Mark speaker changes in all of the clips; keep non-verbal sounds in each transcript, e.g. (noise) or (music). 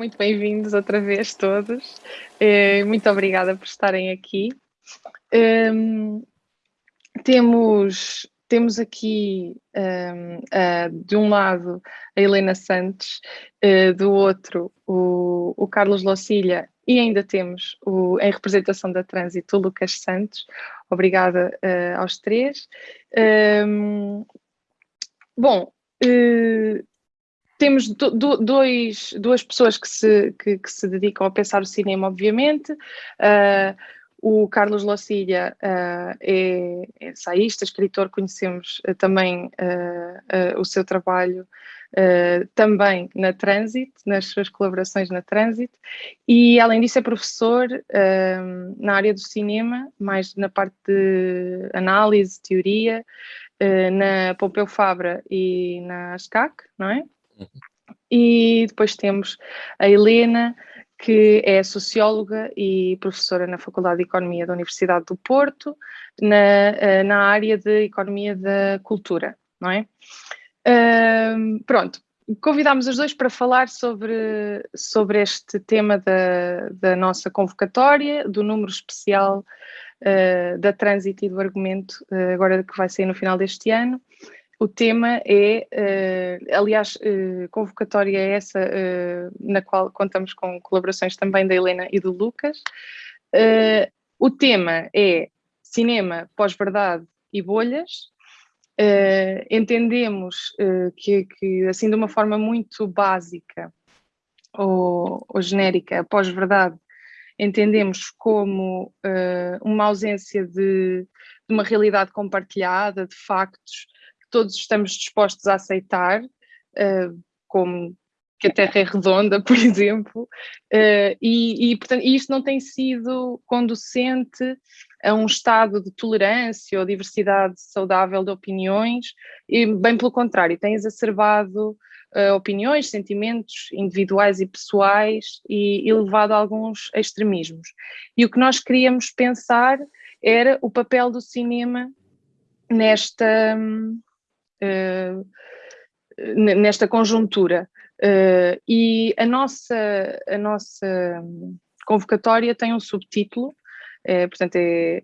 Speaker 1: muito bem-vindos outra vez todos. Uh, muito obrigada por estarem aqui. Um, temos, temos aqui um, uh, de um lado a Helena Santos, uh, do outro o, o Carlos Locilha e ainda temos o, em representação da Trânsito o Lucas Santos. Obrigada aos três. Um, bom, temos do, do, dois, duas pessoas que se, que, que, se dedicam a pensar o cinema, obviamente. Uh, o Carlos Locilha uh, é, é saísta, escritor, conhecemos uh, também o seu trabalho também na Trânsito, nas suas colaborações na Trânsito, e além disso é professor na área do cinema, mais na parte de análise, teoria, na Pompeu Fabra e na SCAC, não é? E depois temos a Helena, que é socióloga e professora na Faculdade de Economia da Universidade do Porto, na, eh, na área de Economia da Cultura, não é? Uh, pronto, convidámos os dois para falar sobre, sobre este tema da, da nossa convocatória, do número especial uh, da trânsito e do argumento, uh, agora que vai sair no final deste ano, o tema é, uh, aliás, uh, convocatória é essa uh, na qual contamos com colaborações também da Helena e do Lucas. o tema é cinema, pós-verdade e bolhas. entendemos que, que, assim, de uma forma muito básica ou, ou genérica, pós-verdade, entendemos como uma ausência de, de uma realidade compartilhada, de factos, todos estamos dispostos a aceitar, uh, como que a Terra é redonda, (laughs) por exemplo, uh, e, e, portanto, isto não tem sido conducente a um estado de tolerância ou diversidade saudável de opiniões, e bem pelo contrário, tem exacerbado uh, opiniões, sentimentos individuais e pessoais e, e levado a alguns extremismos. E o que nós queríamos pensar era o papel do cinema nesta, uh, nesta conjuntura. Uh, e a nossa, a nossa convocatória tem um subtítulo, é, portanto é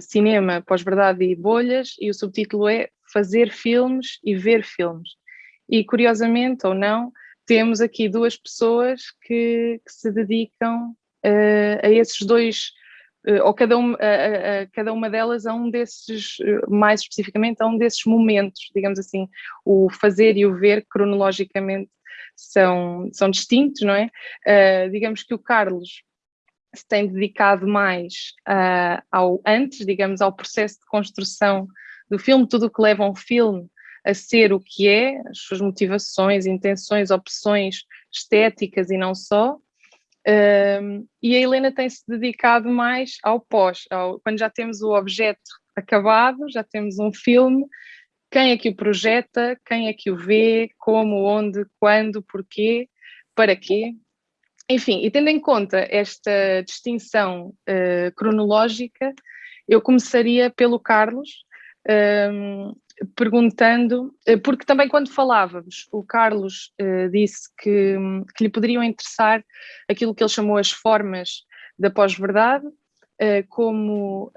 Speaker 1: Cinema, Pós-Verdade e Bolhas, e o subtítulo é Fazer Filmes e Ver Filmes. E curiosamente ou não, temos aqui duas pessoas que, que se dedicam a esses dois eh, ou cada, um, a, a, cada uma delas a um desses, eh, mais especificamente a um desses momentos, digamos assim, o fazer e o ver cronologicamente são, são distintos, não é? Uh, digamos que o Carlos se tem dedicado mais uh, ao antes, digamos, ao processo de construção do filme, tudo o que leva um filme a ser o que é, as suas motivações, intenções, opções estéticas e não só, um, e a Helena tem-se dedicado mais ao pós, ao, quando já temos o objeto acabado, já temos um filme, quem é que o projeta, quem é que o vê, como, onde, quando, porquê, para quê. Enfim, e tendo em conta esta distinção uh, cronológica, eu começaria pelo Carlos, um, perguntando, eh, porque também quando falávamos, o Carlos uh, disse que, que, lhe poderiam interessar aquilo que ele chamou as formas da pós-verdade, uh, como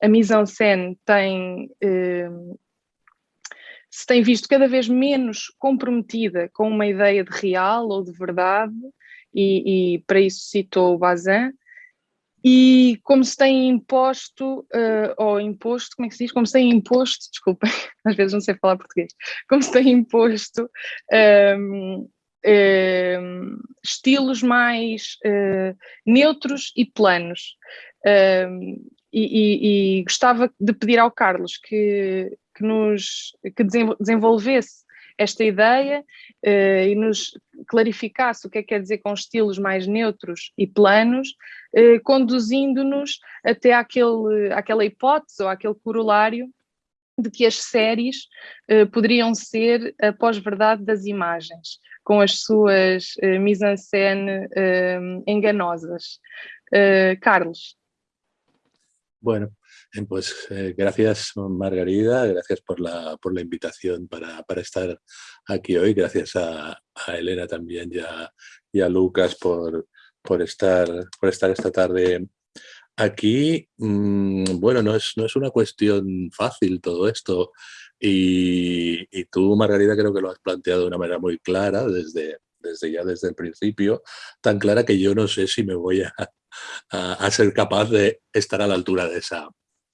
Speaker 1: a mise-en-scène tem, se tem visto cada vez menos comprometida com uma ideia de real ou de verdade, e, e para isso citou o Bazin, e como se tem imposto, uh, ou imposto, como é que se diz? Como se tem imposto, desculpem, (laughs) às vezes não sei falar português, como se tem imposto um, ehm, um, ehm, estilos mais uh, neutros e planos. Um, ehm, e, e, e, gostava de pedir ao Carlos que, que nos que desenvolvesse esta ideia uh, e nos clarificasse o que é que quer dizer com estilos mais neutros e planos, uh, conduzindo-nos até àquele, àquela hipótese ou àquele corolário de que as séries uh, poderiam ser a pós-verdade das imagens, com as suas mise-en-scène enganosas. Carlos.
Speaker 2: Bueno, Pues eh, gracias Margarida, gracias por la, por la invitación para, para, estar aquí hoy, gracias a, Elena también y a, Lucas por, por, estar, por estar esta tarde aquí. Mm, bueno, no es, no es una cuestión fácil todo esto. Y, y, tú, Margarita, creo que lo has planteado de una manera muy clara desde, desde ya desde el principio, tan clara que yo no sé si me voy a, a, ser capaz de estar a la altura de esa,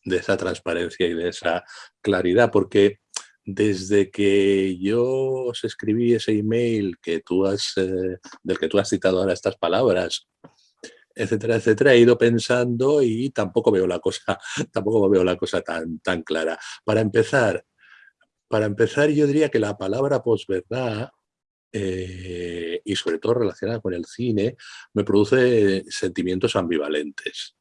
Speaker 2: de esa transparencia y de esa claridad, porque desde que yo os escribí ese email que tú has, eh, del que tú has citado ahora estas palabras, etcétera, etcétera, he ido pensando y tampoco veo la cosa, (laughs) tampoco veo la cosa tan, tan clara. Para empezar, para empezar, yo diría que la palabra posverdad eh, y sobre todo relacionada con el cine, me produce sentimientos ambivalentes.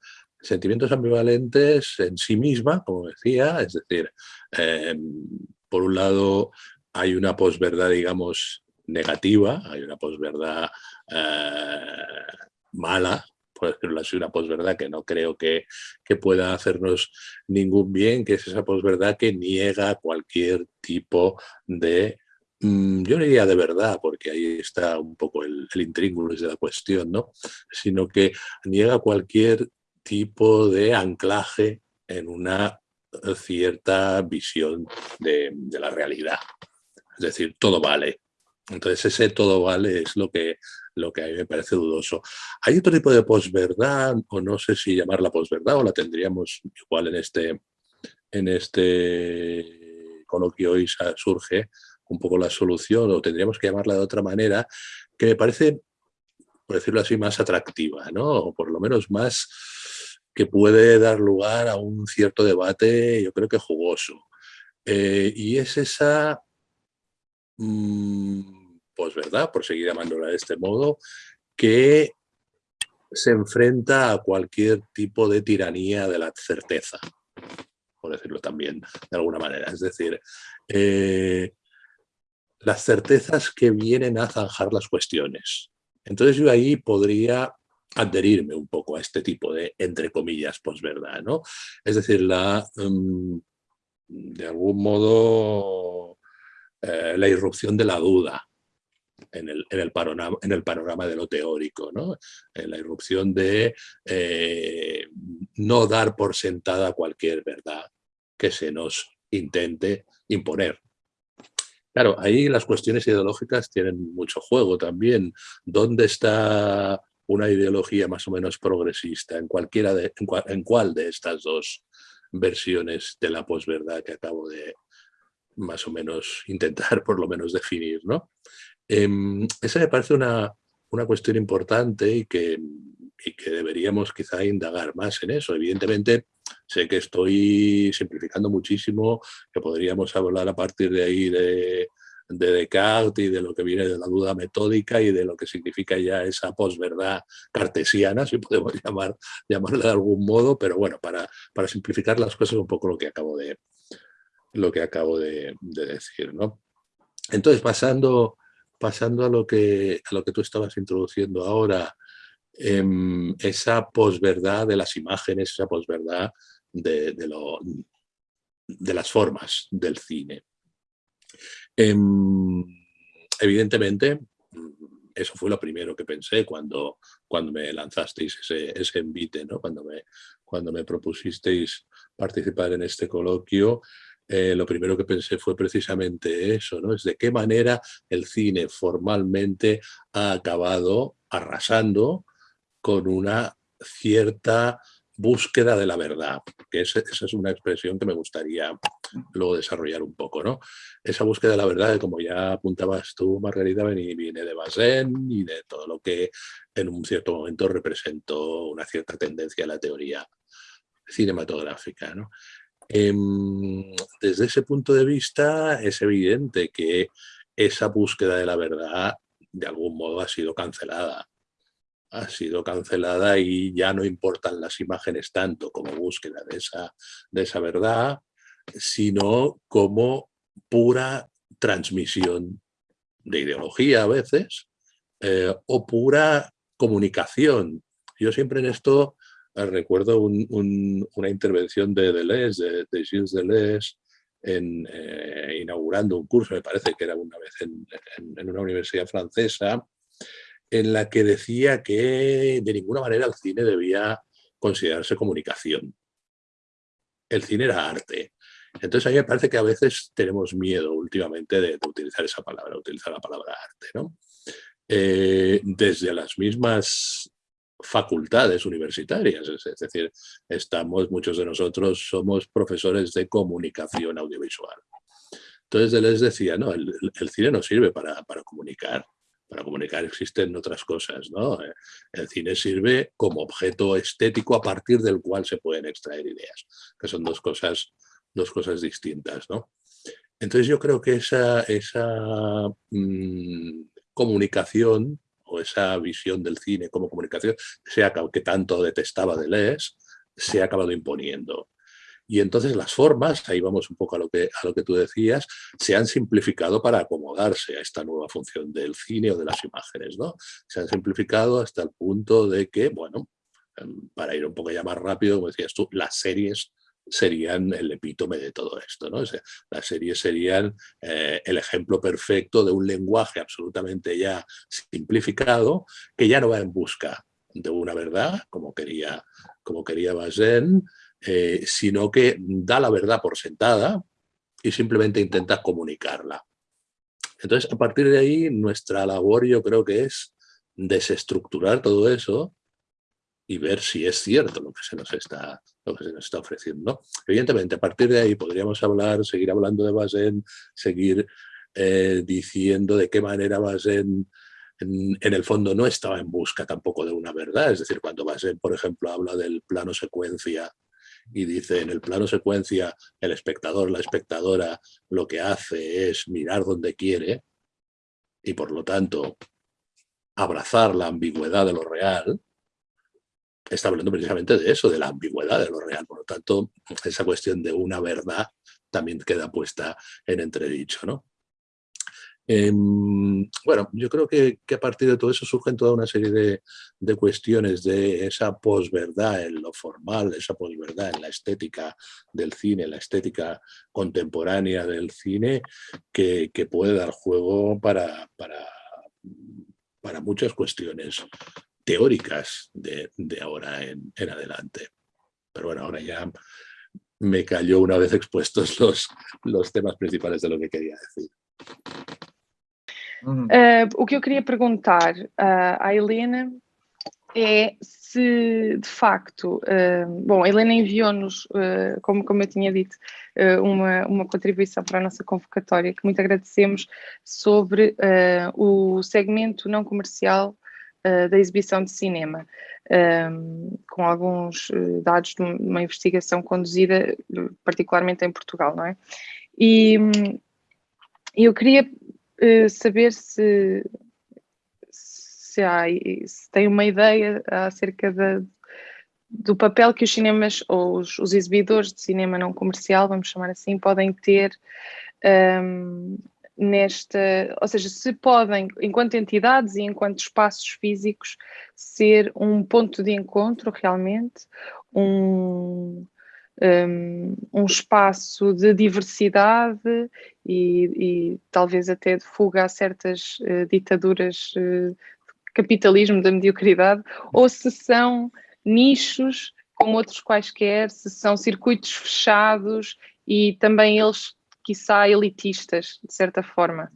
Speaker 2: Sentimientos ambivalentes en sí misma, como decía, es decir, em, por un lado hay una posverdad, digamos, negativa, hay una posverdad eh, mala, por decirlo así, una posverdad que no creo que, que, pueda hacernos ningún bien, que es esa posverdad que niega cualquier tipo de Mm, yo no diría de verdad, porque ahí está un poco el, el de la cuestión, ¿no? sino que niega cualquier tipo de anclaje en una cierta visión de, la realidad. Es decir, todo vale. Entonces ese todo vale es lo que, lo que a mí me parece dudoso. Hay otro tipo de posverdad, o no sé si llamarla posverdad, o la tendríamos igual en este, en este coloquio hoy surge, un poco la solución, o tendríamos que llamarla de otra manera, que me parece, por decirlo así, más atractiva, ¿no? o por lo menos más que puede dar lugar a un cierto debate, yo creo que jugoso. Eh, y es esa, mm, pues verdad, por seguir llamándola de este modo, que se enfrenta a cualquier tipo de tiranía de la certeza, por decirlo también de alguna manera. Es decir, eh, las certezas que vienen a zanjar las cuestiones. Entonces yo ahí podría adherirme un poco a este tipo de, entre comillas, posverdad, ¿no? Es decir, la, em, de algún modo, eh, la irrupción de la duda en el, en el, panorama, en el panorama de lo teórico, ¿no? En la irrupción de eh, no dar por sentada cualquier verdad que se nos intente imponer. Claro, ahí las cuestiones ideológicas tienen mucho juego también. ¿Dónde está una ideología más o menos progresista? ¿En, cualquiera de, en, cuál de estas dos versiones de la posverdad que acabo de más o menos (laughs) intentar por lo menos definir? ¿no? Em, esa me parece una, una cuestión importante y que, y que deberíamos quizá indagar más en eso. Evidentemente, Sé que estoy simplificando muchísimo, que podríamos hablar a partir de ahí de, Descartes y de lo que viene de la duda metódica y de lo que significa ya esa posverdad cartesiana, si podemos (laughs) llamar, llamarla de algún modo, pero bueno, para, para simplificar las cosas un poco lo que acabo de, lo que acabo de, decir. ¿no? Entonces, pasando, pasando a, lo que, a lo que tú estabas introduciendo ahora, Em, esa posverdad de las imágenes, esa posverdad de, de, las formas del cine. Em, evidentemente, eso fue lo primero que pensé cuando, cuando me lanzasteis ese, ese envite, ¿no? cuando, me, cuando me propusisteis participar en este coloquio, eh, lo primero que pensé fue precisamente eso, ¿no? Es de qué manera el cine formalmente ha acabado arrasando con una cierta búsqueda de la verdad, que esa, es una expresión que me gustaría luego desarrollar un poco. ¿no? Esa búsqueda de la verdad, como ya apuntabas tú, Margarita, viene de Bazin y de todo lo que en un cierto momento representó una cierta tendencia a la teoría cinematográfica. ¿no? Em, desde ese punto de vista es evidente que esa búsqueda de la verdad de algún modo ha sido cancelada ha sido cancelada y ya no importan las imágenes tanto como búsqueda de esa, de esa verdad, sino como pura transmisión de ideología a veces, eh, o pura comunicación. Yo siempre en esto eh, recuerdo una intervención de Deleuze, de, Gilles Deleuze, en, eh, inaugurando un curso, me parece que era una vez en una universidad francesa, en la que decía que de ninguna manera el cine debía considerarse comunicación. El cine era arte. Entonces a mí me parece que a veces tenemos miedo últimamente de, utilizar esa palabra, utilizar la palabra arte. ¿no? Eh, desde las mismas facultades universitarias, es, decir, estamos, muchos de nosotros somos profesores de comunicación audiovisual. Entonces les decía, no, el, cine no sirve para, para, comunicar, para comunicar existen otras cosas, ¿no? El cine sirve como objeto estético a partir del cual se pueden extraer ideas, que son dos cosas, dos cosas distintas, ¿no? Entonces yo creo que esa, esa mm, comunicación o esa visión del cine como comunicación, que tanto detestaba Deleuze, se ha acabado imponiendo. Y entonces las formas, ahí vamos un poco a lo, que, a lo que tú decías, se han simplificado para acomodarse a esta nueva función del cine o de las imágenes. ¿no? Se han simplificado hasta el punto de que, bueno, em, para ir un poco ya más rápido, como decías tú, las series serían el epítome de todo esto. ¿no? las series serían eh, el ejemplo perfecto de un lenguaje absolutamente ya simplificado que ya no va en busca de una verdad, como quería, como quería Bazin, eh, sino que da la verdad por sentada y simplemente intenta comunicarla. Entonces, a partir de ahí, nuestra labor yo creo que es desestructurar todo eso y ver si es cierto lo que se nos está, lo que se nos está ofreciendo. Evidentemente, a partir de ahí podríamos hablar, seguir hablando de Bazin, seguir eh, diciendo de qué manera Bazin en, en, el fondo no estaba en busca tampoco de una verdad. Es decir, cuando Bazin, por ejemplo, habla del plano secuencia y dice en el plano secuencia el espectador, la espectadora, lo que hace es mirar donde quiere y por lo tanto abrazar la ambigüedad de lo real, está hablando precisamente de eso, de la ambigüedad de lo real. Por lo tanto, esa cuestión de una verdad también queda puesta en entredicho. ¿no? Em, bueno, yo creo que, a partir de todo eso surgen toda una serie de, cuestiones de esa posverdad en lo formal, esa posverdad en la estética del cine, la estética contemporánea del cine, que, puede dar juego para, muchas cuestiones teóricas de, ahora en, adelante. Pero bueno, ahora ya me cayó una vez expuestos los temas principales de lo que quería decir.
Speaker 1: Uh, o que eu queria perguntar uh, à Helena é se de facto, uh, bom, a Helena enviou-nos, como, como eu tinha dito, uma, uma contribuição para a nossa convocatória, que muito agradecemos, sobre o segmento não comercial uh, da exibição de cinema, um, com alguns uh, dados de uma investigação conduzida particularmente em Portugal, não é? E um, eu queria uh, saber se, se, há, se tem uma ideia acerca da, do papel que os cinemas, ou os, os, exibidores de cinema não comercial, vamos chamar assim, podem ter um, ehm, nesta, ou seja, se podem, enquanto entidades e enquanto espaços físicos, ser um ponto de encontro realmente, um, um, espaço de diversidade e, e, talvez até de fuga a certas uh, ditaduras uh, capitalismo da mediocridade, ou se são nichos como outros quaisquer, se são circuitos fechados e também eles quiçá, elitistas, de certa forma?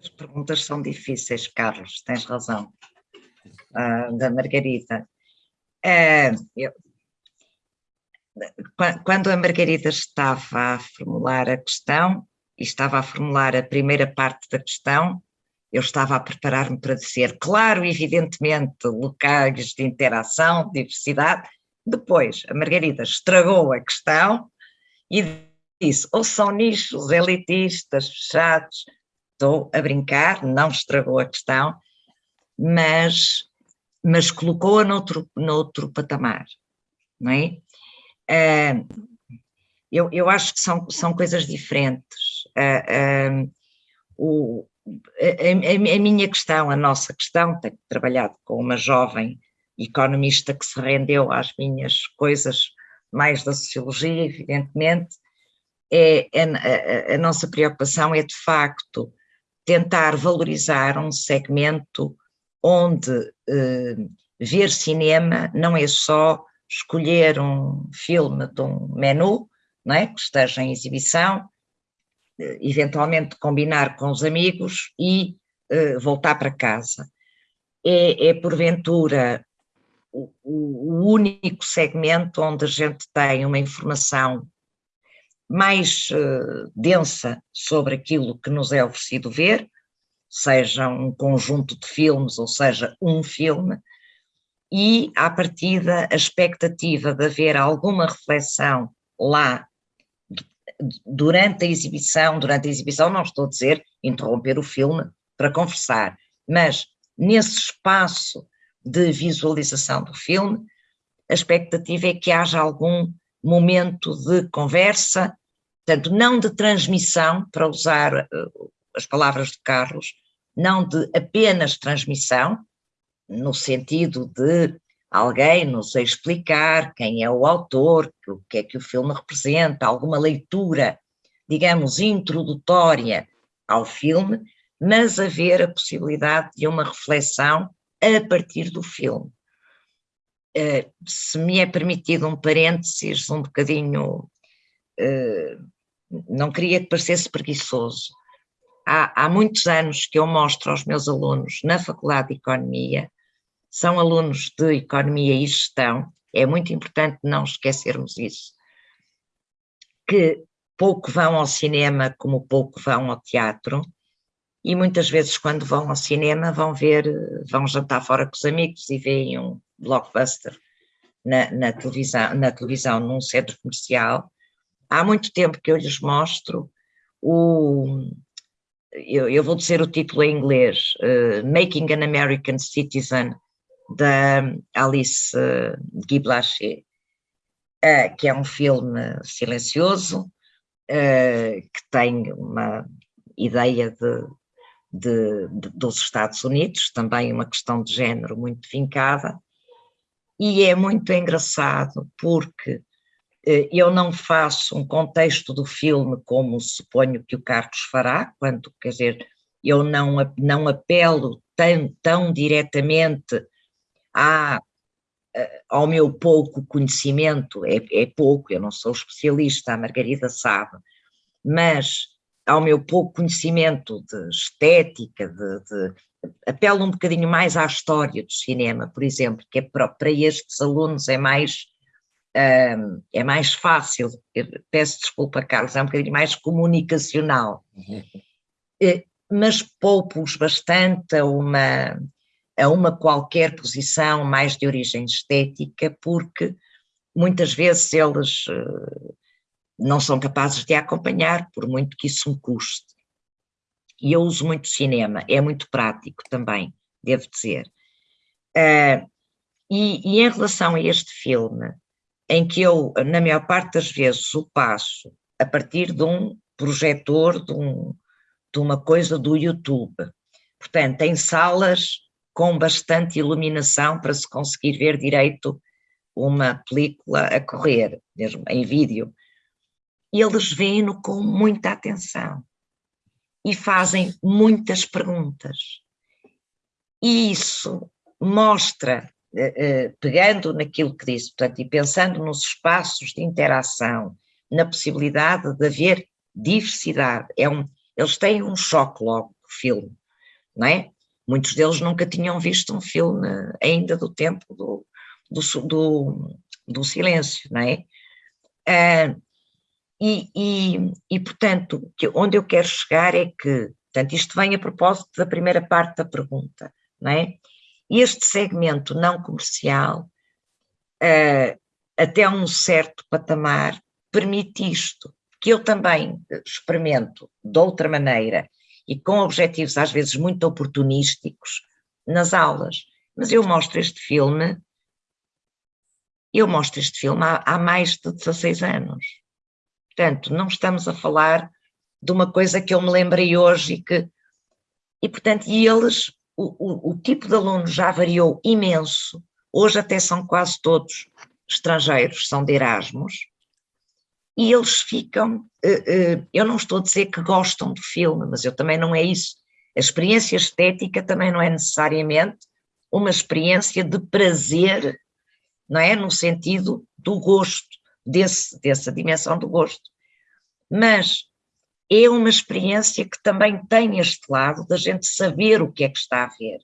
Speaker 3: As perguntas são difíceis, Carlos, tens razão. Uh, da Margarida. Uh, eu, quando a Margarida estava a formular a questão, e estava a formular a primeira parte da questão, eu estava a preparar-me para dizer, claro, evidentemente, locais de interação, diversidade. Depois, a Margarida estragou a questão e disse, ou são nichos elitistas, fechados, estou a brincar, não estragou a questão, mas, mas colocou-a noutro, noutro patamar, não é? Uh, eu, eu acho que são, são coisas diferentes. Uh, uh, o, a, a, minha questão, a nossa questão, tenho trabalhado com uma jovem economista que se rendeu às minhas coisas mais da sociologia, evidentemente, é, é a, a, nossa preocupação é de facto tentar valorizar um segmento onde eh, ver cinema não é só escolher um filme de um menu, não é? que esteja em exibição, eh, eventualmente combinar com os amigos e eh, voltar para casa. É, é porventura o, o, único segmento onde a gente tem uma informação mais uh, densa sobre aquilo que nos é oferecido ver, seja um conjunto de filmes ou seja um filme, e à partida a expectativa de haver alguma reflexão lá durante a exibição, durante a exibição não estou a dizer interromper o filme para conversar, mas nesse espaço de visualização do filme, a expectativa é que haja algum momento de conversa, portanto não de transmissão, para usar uh, as palavras de Carlos, não de apenas transmissão, no sentido de alguém nos explicar quem é o autor, o que é que o filme representa, alguma leitura, digamos, introdutória ao filme, mas haver a possibilidade de uma reflexão a partir do filme. Uh, se me é permitido um parênteses um bocadinho, uh, não queria que parecesse preguiçoso, há, há muitos anos que eu mostro aos meus alunos na Faculdade de Economia, são alunos de Economia e Gestão, é muito importante não esquecermos isso, que pouco vão ao cinema como pouco vão ao teatro, e muitas vezes quando vão ao cinema vão ver, vão jantar fora com os amigos e veem um blockbuster na, na televisão, na televisão num centro comercial. Há muito tempo que eu lhes mostro o, eu, eu, vou dizer o título em inglês, uh, Making an American Citizen, da Alice uh, Guy Blaché, uh, que é um filme silencioso, uh, que tem uma ideia de, de, de, dos Estados Unidos, também uma questão de género muito vincada, e é muito engraçado porque eh, eu não faço um contexto do filme como suponho que o Carlos fará, quando, quer dizer, eu não, não apelo tão, tão diretamente à, eh, ao meu pouco conhecimento, é, é pouco, eu não sou especialista, a Margarida sabe, mas ao meu pouco conhecimento de estética, de, de, apelo um bocadinho mais à história do cinema, por exemplo, que é para, para estes alunos é mais um, é mais fácil, peço desculpa, Carlos, é um bocadinho mais comunicacional, uhum. Eh, mas poupo-os bastante a uma, a uma qualquer posição mais de origem estética, porque muitas vezes eles uh, não são capazes de acompanhar, por muito que isso me custe. E eu uso muito cinema, é muito prático também, devo dizer. Uh, e, e, em relação a este filme, em que eu, na maior parte das vezes, o passo a partir de um projetor, de, um, de uma coisa do YouTube. Portanto, em salas com bastante iluminação para se conseguir ver direito uma película a correr, mesmo em vídeo. Eles veem-no com muita atenção e fazem muitas perguntas. E isso mostra pegando naquilo que disse, portanto, e pensando nos espaços de interação, na possibilidade de haver diversidade, é um, eles têm um choque logo com o filme, não é? Muitos deles nunca tinham visto um filme ainda do tempo do, do, do, do silêncio, não é? Ah, e, e, e, portanto, onde eu quero chegar é que, portanto, isto vem a propósito da primeira parte da pergunta, não é? Este segmento não comercial, uh, até um certo patamar, permite isto, que eu também experimento de outra maneira e com objetivos às vezes muito oportunísticos nas aulas. Mas eu mostro este filme, eu mostro este filme há, há mais de 16 anos. Portanto, não estamos a falar de uma coisa que eu me lembrei hoje e que. E, portanto, e eles o, o, tipo de aluno já variou imenso, hoje até são quase todos estrangeiros, são de Erasmus, e eles ficam, eh, eh, eu não estou a dizer que gostam do filme, mas eu também não é isso, A experiência estética também não é necessariamente uma experiência de prazer, não é? No sentido do gosto, desse, dessa dimensão do gosto. Mas é uma experiência que também tem este lado da gente saber o que é que está a ver.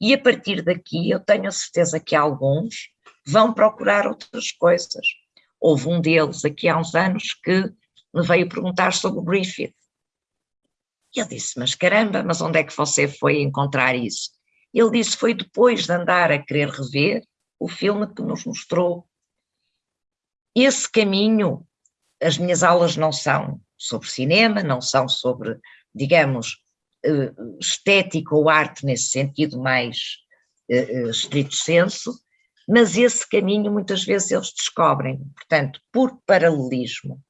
Speaker 3: E a partir daqui eu tenho a certeza que alguns vão procurar outras coisas. Houve um deles aqui há uns anos que me veio perguntar sobre o Griffith. E eu disse, mas caramba, mas onde é que você foi encontrar isso? Ele disse, foi depois de andar a querer rever o filme que nos mostrou. Esse caminho, as minhas aulas não são sobre cinema, não são sobre, digamos, eh, estética ou arte nesse sentido mais uh, estrito senso, mas esse caminho muitas vezes eles descobrem. Portanto, por paralelismo,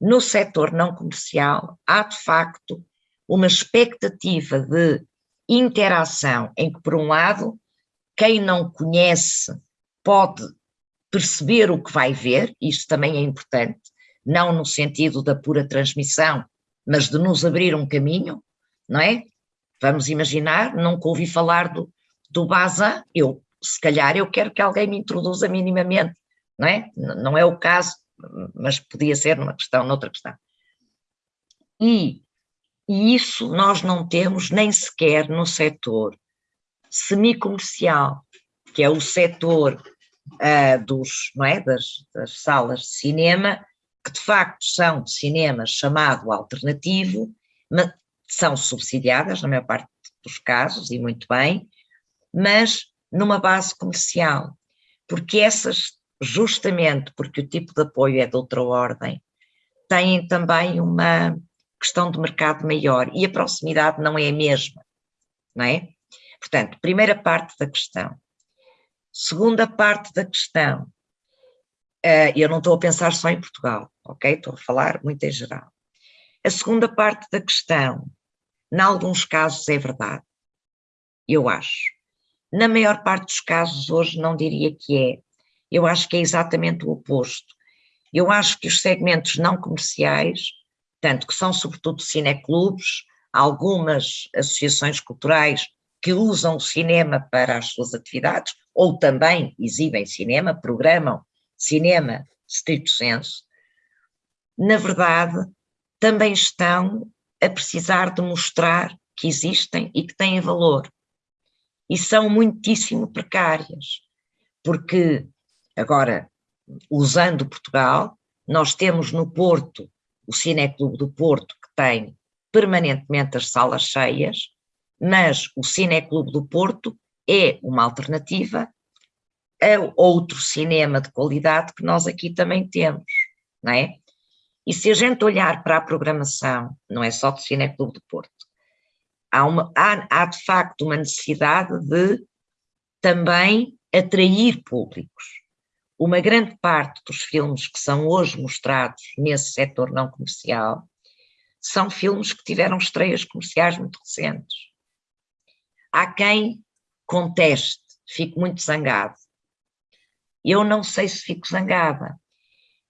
Speaker 3: no setor não comercial há de facto uma expectativa de interação em que, por um lado, quem não conhece pode perceber o que vai ver, isto também é importante, não no sentido da pura transmissão, mas de nos abrir um caminho, não é? Vamos imaginar, nunca ouvi falar do, do Bazin, eu, se calhar, eu quero que alguém me introduza minimamente, não é? Não é o caso, mas podia ser numa questão, noutra questão. E, e isso nós não temos nem sequer no setor semicomercial, que é o setor uh, dos, não é, das, das salas de cinema, que de facto são de cinema chamado alternativo, são subsidiadas na maior parte dos casos, e muito bem, mas numa base comercial, porque essas, justamente porque o tipo de apoio é de outra ordem, têm também uma questão de mercado maior e a proximidade não é a mesma, não é? Portanto, primeira parte da questão. Segunda parte da questão, uh, eu não estou a pensar só em Portugal, ok? Estou a falar muito em geral. A segunda parte da questão, em alguns casos é verdade, eu acho. Na maior parte dos casos hoje não diria que é, eu acho que é exatamente o oposto. Eu acho que os segmentos não comerciais, tanto que são sobretudo cineclubes, algumas associações culturais que usam o cinema para as suas atividades, ou também exibem cinema, programam cinema stricto senso, na verdade também estão a precisar de mostrar que existem e que têm valor. E são muitíssimo precárias, porque, agora, usando Portugal, nós temos no Porto o Cineclube do Porto, que tem permanentemente as salas cheias, mas o Cineclube do Porto é uma alternativa a outro cinema de qualidade que nós aqui também temos, não é? E se a gente olhar para a programação, não é só do Cineclube do Porto, há, uma, há, há de facto uma necessidade de também atrair públicos. Uma grande parte dos filmes que são hoje mostrados nesse setor não comercial são filmes que tiveram estreias comerciais muito recentes. Há quem conteste, fico muito zangado. Eu não sei se fico zangada,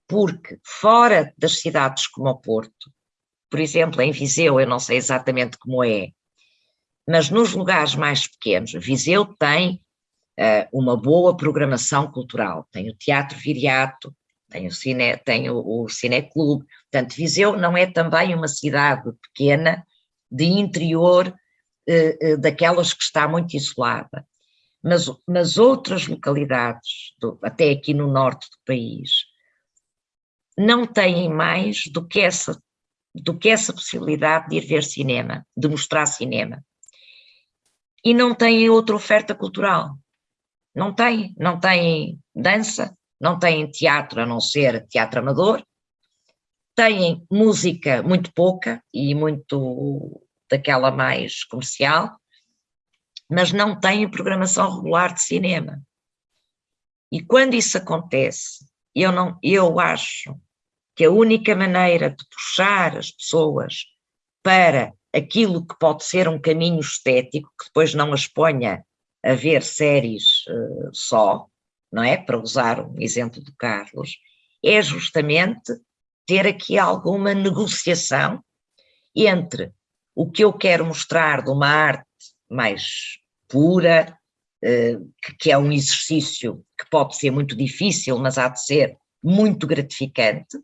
Speaker 3: porque fora das cidades como o Porto, por exemplo, em Viseu, eu não sei exatamente como é, mas nos lugares mais pequenos, Viseu tem uh, uma boa programação cultural, tem o Teatro Viriato, tem o, cine, tem o, o Cineclube, portanto Viseu não é também uma cidade pequena de interior uh, uh, daquelas que está muito isolada, mas, mas outras localidades, do, até aqui no norte do país, não têm mais do que essa do que essa possibilidade de ir ver cinema, de mostrar cinema. E não têm outra oferta cultural. Não têm, não têm dança, não têm teatro a não ser teatro amador, têm música muito pouca e muito daquela mais comercial, mas não têm programação regular de cinema. E quando isso acontece, eu, não, eu acho que a única maneira de puxar as pessoas para aquilo que pode ser um caminho estético, que depois não as ponha a ver séries uh, só, não é? Para usar um exemplo do Carlos, é justamente ter aqui alguma negociação entre o que eu quero mostrar de uma arte mais pura, eh, que é um exercício que pode ser muito difícil, mas há de ser muito gratificante,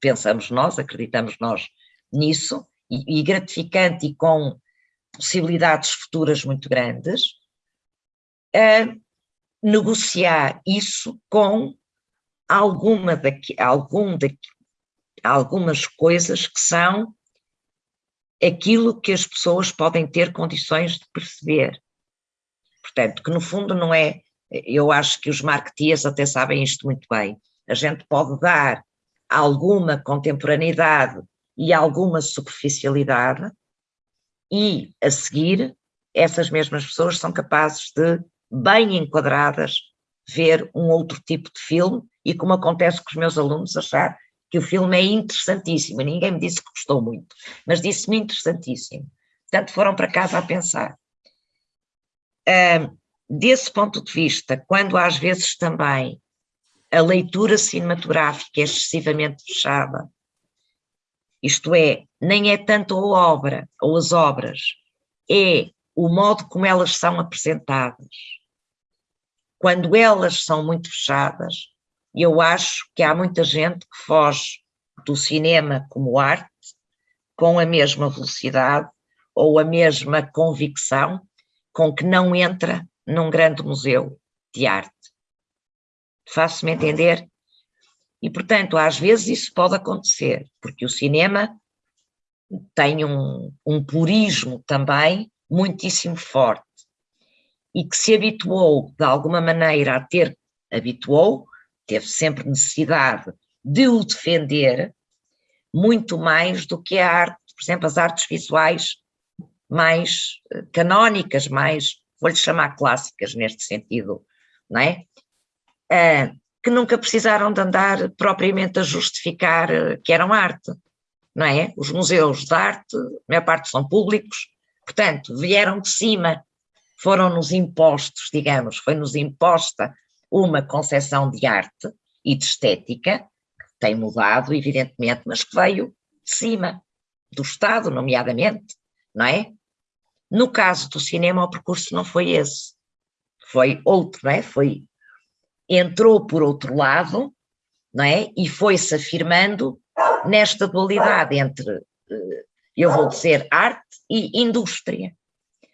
Speaker 3: pensamos nós, acreditamos nós nisso, e, gratificante e com possibilidades futuras muito grandes, negociar isso com alguma daqui, algum daqui, algumas coisas que são aquilo que as pessoas podem ter condições de perceber. Portanto, que no fundo não é, eu acho que os marketeers até sabem isto muito bem, a gente pode dar alguma contemporaneidade e alguma superficialidade e, a seguir, essas mesmas pessoas são capazes de, bem enquadradas, ver um outro tipo de filme e, como acontece com os meus alunos, achar que o filme é interessantíssimo. Ninguém me disse que gostou muito, mas disse-me interessantíssimo. Portanto, foram para casa a pensar. desse ponto de vista, quando às vezes também a leitura cinematográfica é excessivamente fechada, isto é, nem é tanto a obra ou as obras, é o modo como elas são apresentadas. Quando elas são muito fechadas, eu acho que há muita gente que foge do cinema como arte com a mesma velocidade ou a mesma convicção com que não entra num grande museu de arte. Faço-me entender? E, portanto, às vezes isso pode acontecer, porque o cinema tem um, um purismo também muitíssimo forte e que se habituou, de alguma maneira, a ter, habituou, teve sempre necessidade de o defender muito mais do que a arte, por exemplo, as artes visuais mais eh, canónicas, mais, vou-lhe chamar clássicas neste sentido, não é? Ah, que nunca precisaram de andar propriamente a justificar eh, que eram arte, não é? Os museus de arte, a maior parte são públicos, portanto, vieram de cima, foram-nos impostos, digamos, foi-nos imposta uma concepção de arte e de estética, que tem mudado, evidentemente, mas que veio de cima, do Estado, nomeadamente, não é? No caso do cinema, o percurso não foi esse, foi outro, não é? Foi, entrou por outro lado, não é? E foi-se afirmando nesta dualidade entre, eh, eu vou dizer, arte e indústria.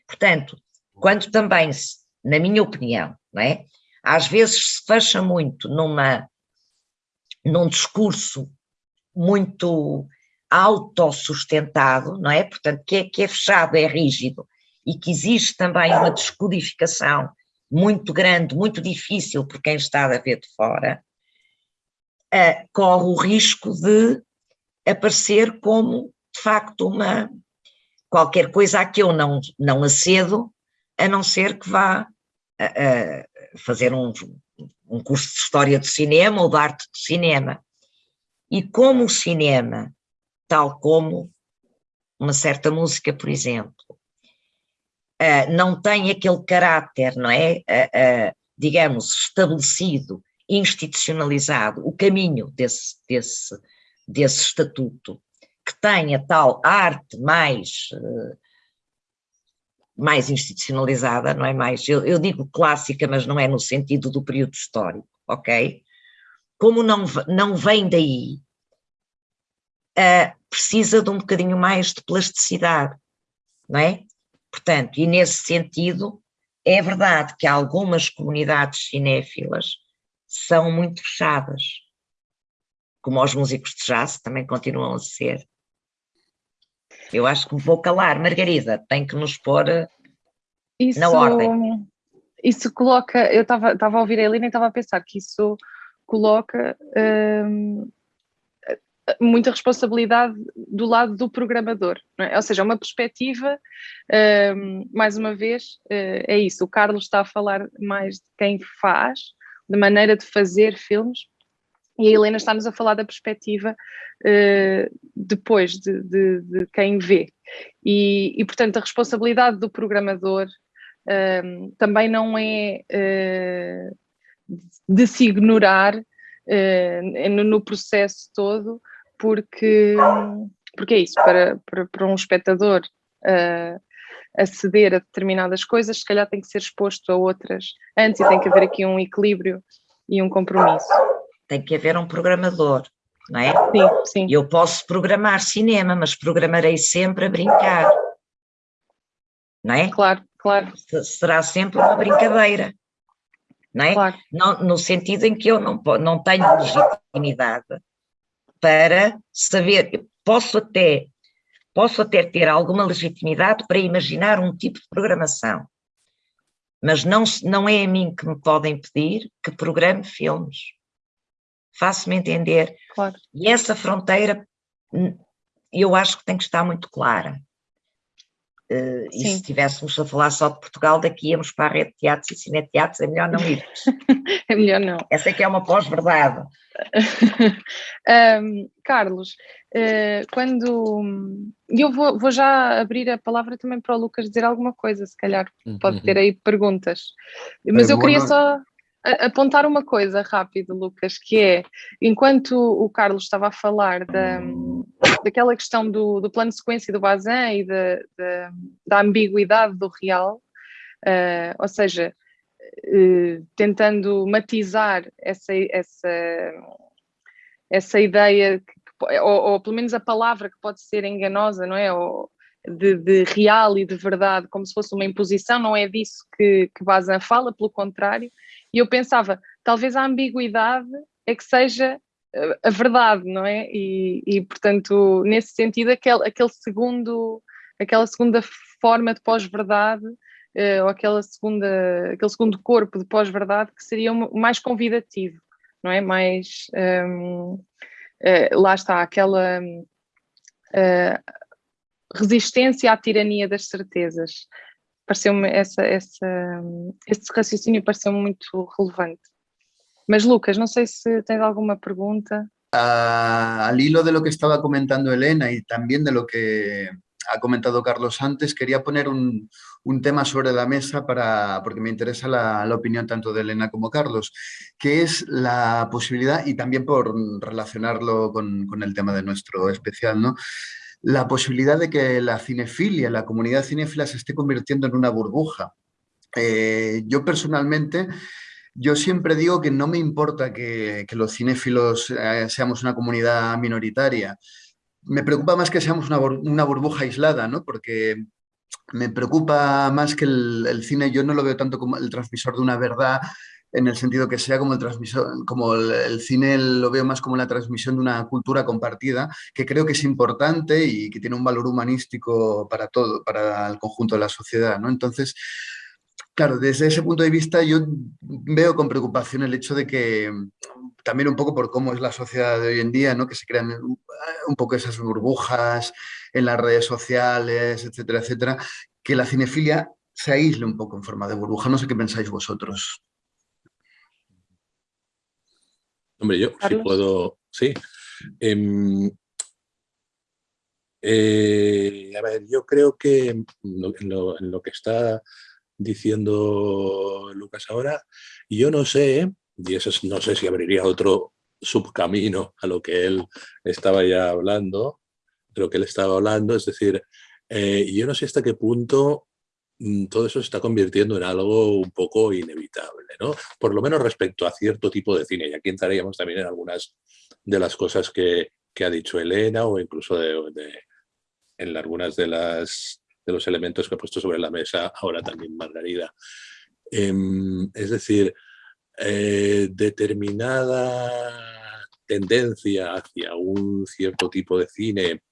Speaker 3: Portanto, quando também na minha opinião, não é? Às vezes se fecha muito numa, num discurso muito autossustentado, não é? Portanto, que é, que é fechado, é rígido, e que existe também uma descodificação muito grande, muito difícil por quem está a ver de fora, uh, corre o risco de aparecer como, de facto, uma qualquer coisa a que eu não, não acedo, a não ser que vá uh, fazer um, um curso de História do Cinema ou de Arte do Cinema. E como o cinema, tal como uma certa música, por exemplo, uh, não tem aquele caráter, não é? Uh, uh, digamos, estabelecido, institucionalizado, o caminho desse, desse, desse estatuto, que tem a tal arte mais mais institucionalizada, não é mais, eu, eu, digo clássica, mas não é no sentido do período histórico, ok? Como não, não vem daí, uh, precisa de um bocadinho mais de plasticidade, não é? Portanto, e nesse sentido, é verdade que algumas comunidades cinéfilas são muito fechadas, como os músicos de jazz também continuam a ser. Eu acho que vou calar. Margarida, tem que nos pôr eh, isso, na ordem.
Speaker 1: Isso coloca, eu estava a ouvir a Helena e estava a pensar que isso coloca hum, muita responsabilidade do lado do programador, é? ou seja, uma perspectiva, hum, mais uma vez, uh, é isso, o Carlos está a falar mais de quem faz, da maneira de fazer filmes, e a Helena está-nos a falar da perspectiva uh, depois de, de, de, quem vê. E, e, portanto, a responsabilidade do programador uh, também não é uh, de se ignorar no, no, processo todo, porque, porque é isso, para, para, para um espectador a, a ceder a determinadas coisas, se calhar tem que ser exposto a outras antes e tem que haver aqui um equilíbrio e um compromisso.
Speaker 3: Tem que haver um programador, não é?
Speaker 1: Sim, sim.
Speaker 3: Eu posso programar cinema, mas programarei sempre a brincar, não é?
Speaker 1: Claro, claro.
Speaker 3: Será sempre uma brincadeira, não é?
Speaker 1: Claro.
Speaker 3: No, no sentido em que eu não, não tenho legitimidade para saber, posso até, posso até ter alguma legitimidade para imaginar um tipo de programação, mas não, não é a mim que me podem pedir que programe filmes. Faço-me entender.
Speaker 1: Claro.
Speaker 3: E essa fronteira hum, eu acho que tem que estar muito clara. Uh, e se estivéssemos a falar só de Portugal, daqui íamos para a rede de teatros e cineteatros, é melhor não ir. (laughs)
Speaker 1: é melhor não.
Speaker 3: Essa é que é uma pós-verdade. (laughs)
Speaker 1: um, Carlos, uh, quando. Eu vou, vou, já abrir a palavra também para o Lucas dizer alguma coisa, se calhar pode uhum. ter aí perguntas. Mas é, eu queria só apontar uma coisa rápido, Lucas, que é, enquanto o Carlos estava a falar da, daquela questão do, do plano de sequência do Bazin e da, da, da ambiguidade do real, uh, ou seja, uh, tentando matizar essa, essa, essa ideia, que, ou, ou, pelo menos a palavra que pode ser enganosa, não é? Ou, de, de, real e de verdade, como se fosse uma imposição, não é disso que, que Bazin fala, pelo contrário, e eu pensava, talvez a ambiguidade é que seja eh, a verdade, não é? E, e portanto, nesse sentido, aquele, aquele segundo, aquela segunda forma de pós-verdade, uh, ou aquela segunda, aquele segundo corpo de pós-verdade que seria mais convidativo, não é? Mais, um, ehm, uh, eh, lá está, aquela uh, resistência à tirania das certezas pareceu-me essa, essa, esse raciocínio relevante. Mas Lucas, no sé si tienes alguna pregunta.
Speaker 4: al hilo de lo que estaba comentando Elena y también de lo que ha comentado Carlos antes, quería poner un, tema sobre la mesa para, porque me interesa la, opinión tanto de Elena como Carlos, que es la posibilidad, y también por relacionarlo con el tema de nuestro especial, ¿no? La posibilidad de que la cinefilia, la comunidad cinéfila se esté convirtiendo en una burbuja. Eh, yo personalmente, yo siempre digo que no me importa que, los cinéfilos eh, seamos una comunidad minoritaria. Me preocupa más que seamos una, burbuja aislada, ¿no? Porque me preocupa más que el, cine, yo no lo veo tanto como el transmisor de una verdad, en el sentido que sea como el transmisor, como el, cine lo veo más como la transmisión de una cultura compartida, que creo que es importante y que tiene un valor humanístico para todo, para el conjunto de la sociedad, ¿no? Entonces, claro, desde ese punto de vista yo veo con preocupación el hecho de que, también un poco por cómo es la sociedad de hoy en día, ¿no? Que se crean un poco esas burbujas en las redes sociales, etcétera, etcétera, que la cinefilia se aísle un poco en forma de burbuja. No sé qué pensáis vosotros.
Speaker 2: Hombre, yo sí puedo, sí. Em, eh, a ver, yo creo que en lo, que está diciendo Lucas ahora, yo no sé, y eso no sé si abriría otro subcamino a lo que él estaba ya hablando, de lo que él estaba hablando, es decir, eh, yo no sé hasta qué punto todo eso se está convirtiendo en algo un poco inevitable, ¿no? Por lo menos respecto a cierto tipo de cine, y aquí entraríamos también en algunas de las cosas que, ha dicho Elena o incluso en algunas de, las, de los elementos que ha puesto sobre la mesa ahora también Margarida. Em, es decir, eh, determinada tendencia hacia un cierto tipo de cine Mm,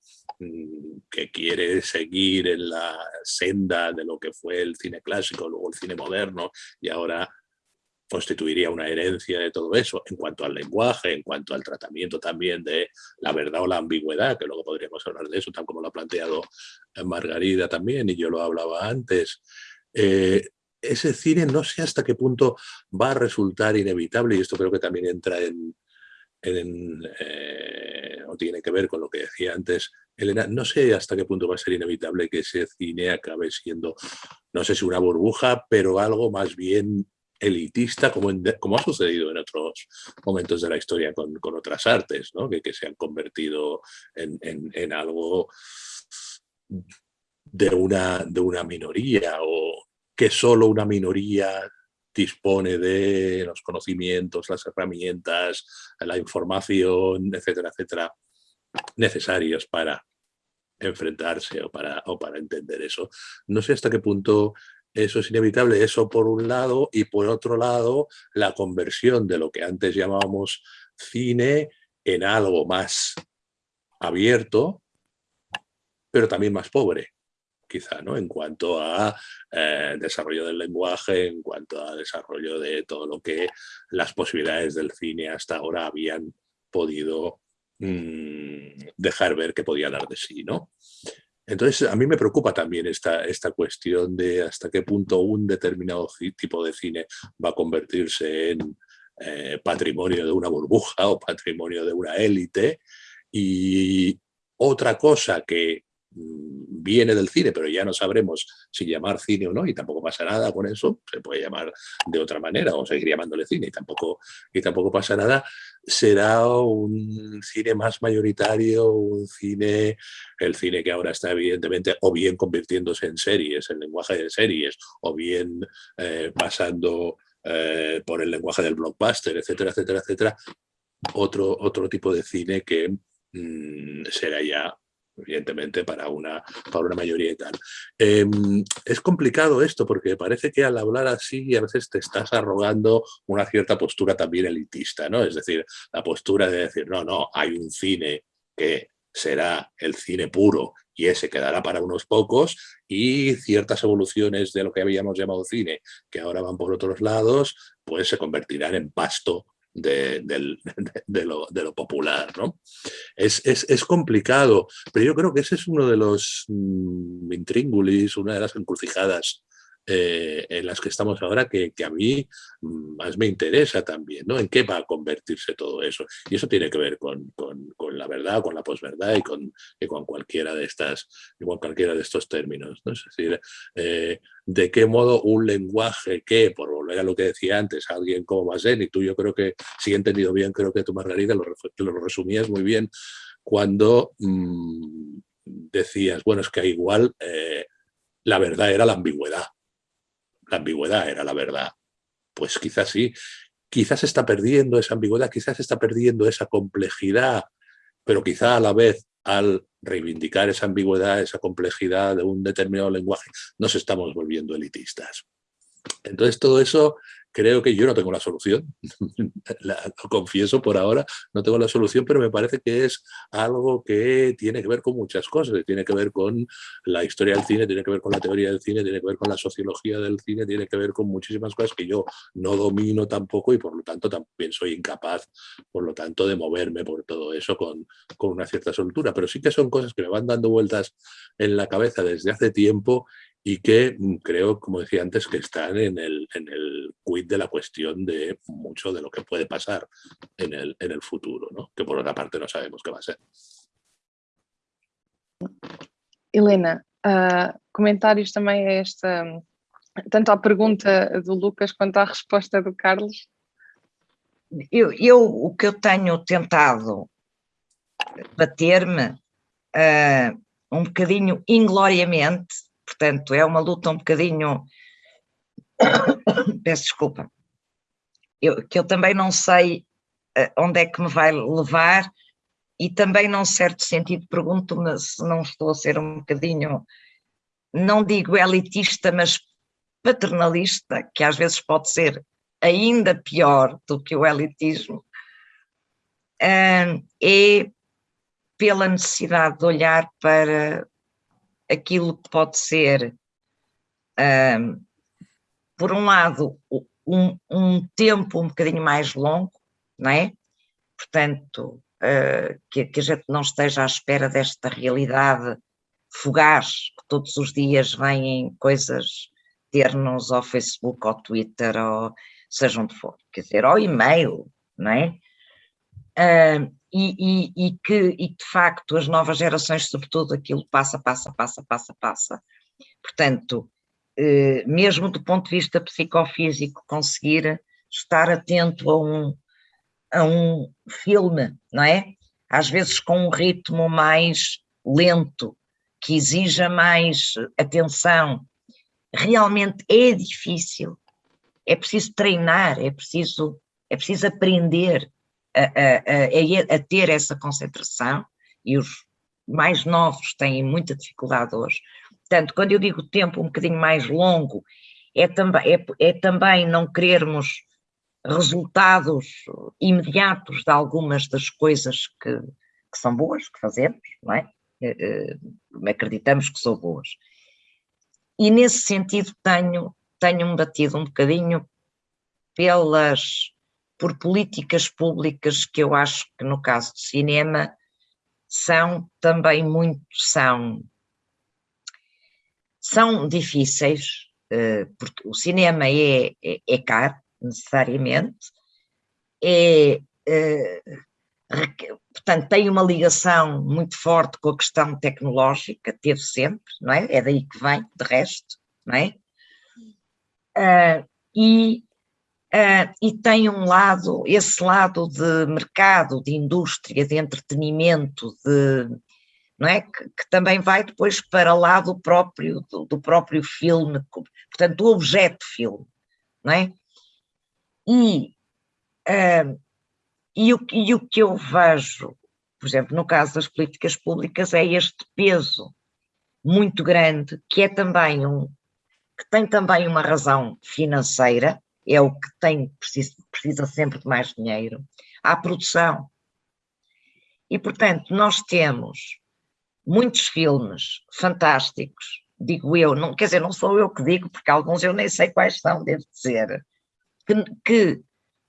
Speaker 2: que quiere seguir en la senda de lo que fue el cine clásico, luego el cine moderno y ahora constituiría una herencia de todo eso en cuanto al lenguaje, en cuanto al tratamiento también de la verdad o la ambigüedad, que luego podríamos hablar de eso, tal como lo ha planteado Margarida también, y yo lo hablaba antes. Eh, ese cine no sé hasta qué punto va a resultar inevitable, y esto creo que también entra en, eh, o tiene que ver con lo que decía antes Elena, no sé hasta qué punto va a ser inevitable que ese cine acabe siendo, no sé si una burbuja, pero algo más bien elitista, como, ha sucedido en otros momentos de la historia con, otras artes, que, se han convertido en, algo de una, de una minoría o que solo una minoría dispone de los conocimientos, las herramientas, la información, etcétera, etcétera, necesarios para enfrentarse o para, o para entender eso. No sé hasta qué punto eso es inevitable, eso por un lado, y por otro lado, la conversión de lo que antes llamábamos cine en algo más abierto, pero también más pobre quizá, ¿no? En cuanto a eh, desarrollo del lenguaje, en cuanto a desarrollo de todo lo que las posibilidades del cine hasta ahora habían podido mm, dejar ver que podía dar de sí, ¿no? Entonces, a mí me preocupa también esta, esta cuestión de hasta qué punto un determinado tipo de cine va a convertirse en eh, patrimonio de una burbuja o patrimonio de una élite. Y otra cosa que viene del cine, pero ya no sabremos si llamar cine o no, y tampoco pasa nada con eso, se puede llamar de otra manera o seguir llamándole cine y tampoco, y tampoco pasa nada, será un cine más mayoritario, un cine, el cine que ahora está evidentemente o bien convirtiéndose en series, en lenguaje de series, o bien eh, pasando eh, por el lenguaje del blockbuster, etcétera, etcétera, etcétera, otro, otro tipo de cine que mm, será ya evidentemente para una, para una mayoría y tal. Em, es complicado esto porque parece que al hablar así a veces te estás arrogando una cierta postura también elitista, ¿no? Es decir, la postura de decir, no, no, hay un cine que será el cine puro y ese quedará para unos pocos y ciertas evoluciones de lo que habíamos llamado cine, que ahora van por otros lados, pues se convertirán en pasto (laughs) de, lo, popular. ¿no? Es, complicado, pero yo creo que ese es uno de los mm, intríngulis, una de las encrucijadas eh, en las que estamos ahora que, a mí mm, más me interesa también, ¿no? ¿En qué va a convertirse todo eso? Y eso tiene que ver con, la verdad, con la posverdad y con, con cualquiera de estas, con cualquiera de estos términos, ¿no? Es decir, eh, de qué modo un lenguaje que, por volver a lo que decía antes, alguien como Basen, y tú yo creo que, si he entendido bien, creo que tú Margarita lo, lo resumías muy bien, cuando mm, decías, bueno, es que igual eh, la verdad era la ambigüedad la ambigüedad era la verdad. Pues quizás sí, quizás está perdiendo esa ambigüedad, quizás está perdiendo esa complejidad, pero quizá a la vez al reivindicar esa ambigüedad, esa complejidad de un determinado lenguaje, nos estamos volviendo elitistas. Entonces todo eso Creo que yo no tengo la solución, (laughs) lo confieso por ahora, no tengo la solución, pero me parece que es algo que tiene que ver con muchas cosas, tiene que ver con la historia del cine, tiene que ver con la teoría del cine, tiene que ver con la sociología del cine, tiene que ver con muchísimas cosas que yo no domino tampoco y por lo tanto también soy incapaz, por lo tanto, de moverme por todo eso con, con una cierta soltura, pero sí que son cosas que me van dando vueltas en la cabeza desde hace tiempo y que mm, creo, como decía antes, que están en el, en el quid de la cuestión de mucho de lo que puede pasar en el, en el futuro, ¿no? que por otra parte no sabemos qué va a ser.
Speaker 1: Helena, uh, comentários também a esta, tanto à pergunta do Lucas quanto à resposta do Carlos?
Speaker 3: Eu, eu o que eu tenho tentado bater-me uh, um bocadinho ingloriamente Portanto, é uma luta um bocadinho. (coughs) Peço desculpa. Eu, que eu também não sei eh, onde é que me vai levar e também, num certo sentido, pergunto-me se não estou a ser um bocadinho, não digo elitista, mas paternalista, que às vezes pode ser ainda pior do que o elitismo, é pela necessidade de olhar para aquilo que pode ser, um, por um lado, um, um, tempo um bocadinho mais longo, não é? Portanto, uh, que, que, a gente não esteja à espera desta realidade fugaz, que todos os dias vêm coisas ter-nos ao Facebook, ao Twitter, ou seja onde for, quer dizer, ao e-mail, não é? Uh, e, e, e, que, e de facto as novas gerações, sobretudo, aquilo passa, passa, passa, passa, passa. Portanto, eh, mesmo do ponto de vista psicofísico, conseguir estar atento a um, a um filme, não é? Às vezes com um ritmo mais lento, que exija mais atenção. Realmente é difícil, é preciso treinar, é preciso, é preciso aprender a, a, a, ter essa concentração e os mais novos têm muita dificuldade hoje. Portanto, quando eu digo tempo um bocadinho mais longo, é também, é, é também não querermos resultados imediatos de algumas das coisas que, que são boas, que fazemos, não é? Uh, acreditamos que são boas. E nesse sentido tenho, tenho-me batido um bocadinho pelas, por políticas públicas que eu acho que no caso do cinema são também muito, são, são difíceis, eh, porque o cinema é, é, é caro, necessariamente, é, é, portanto, tem uma ligação muito forte com a questão tecnológica, teve sempre, não é? É daí que vem, de resto, não é? Uh, e Uh, e tem um lado, esse lado de mercado, de indústria, de entretenimento, de, não é? Que, que também vai depois para lá do próprio, do, do, próprio filme, portanto, do objeto filme, não é? E, uh, e, o, e o que eu vejo, por exemplo, no caso das políticas públicas, é este peso muito grande, que é também um, que tem também uma razão financeira, é o que tem, precisa, precisa sempre de mais dinheiro, à produção. E, portanto, nós temos muitos filmes fantásticos, digo eu, não, quer dizer, não sou eu que digo, porque alguns eu nem sei quais são, devo dizer, que, que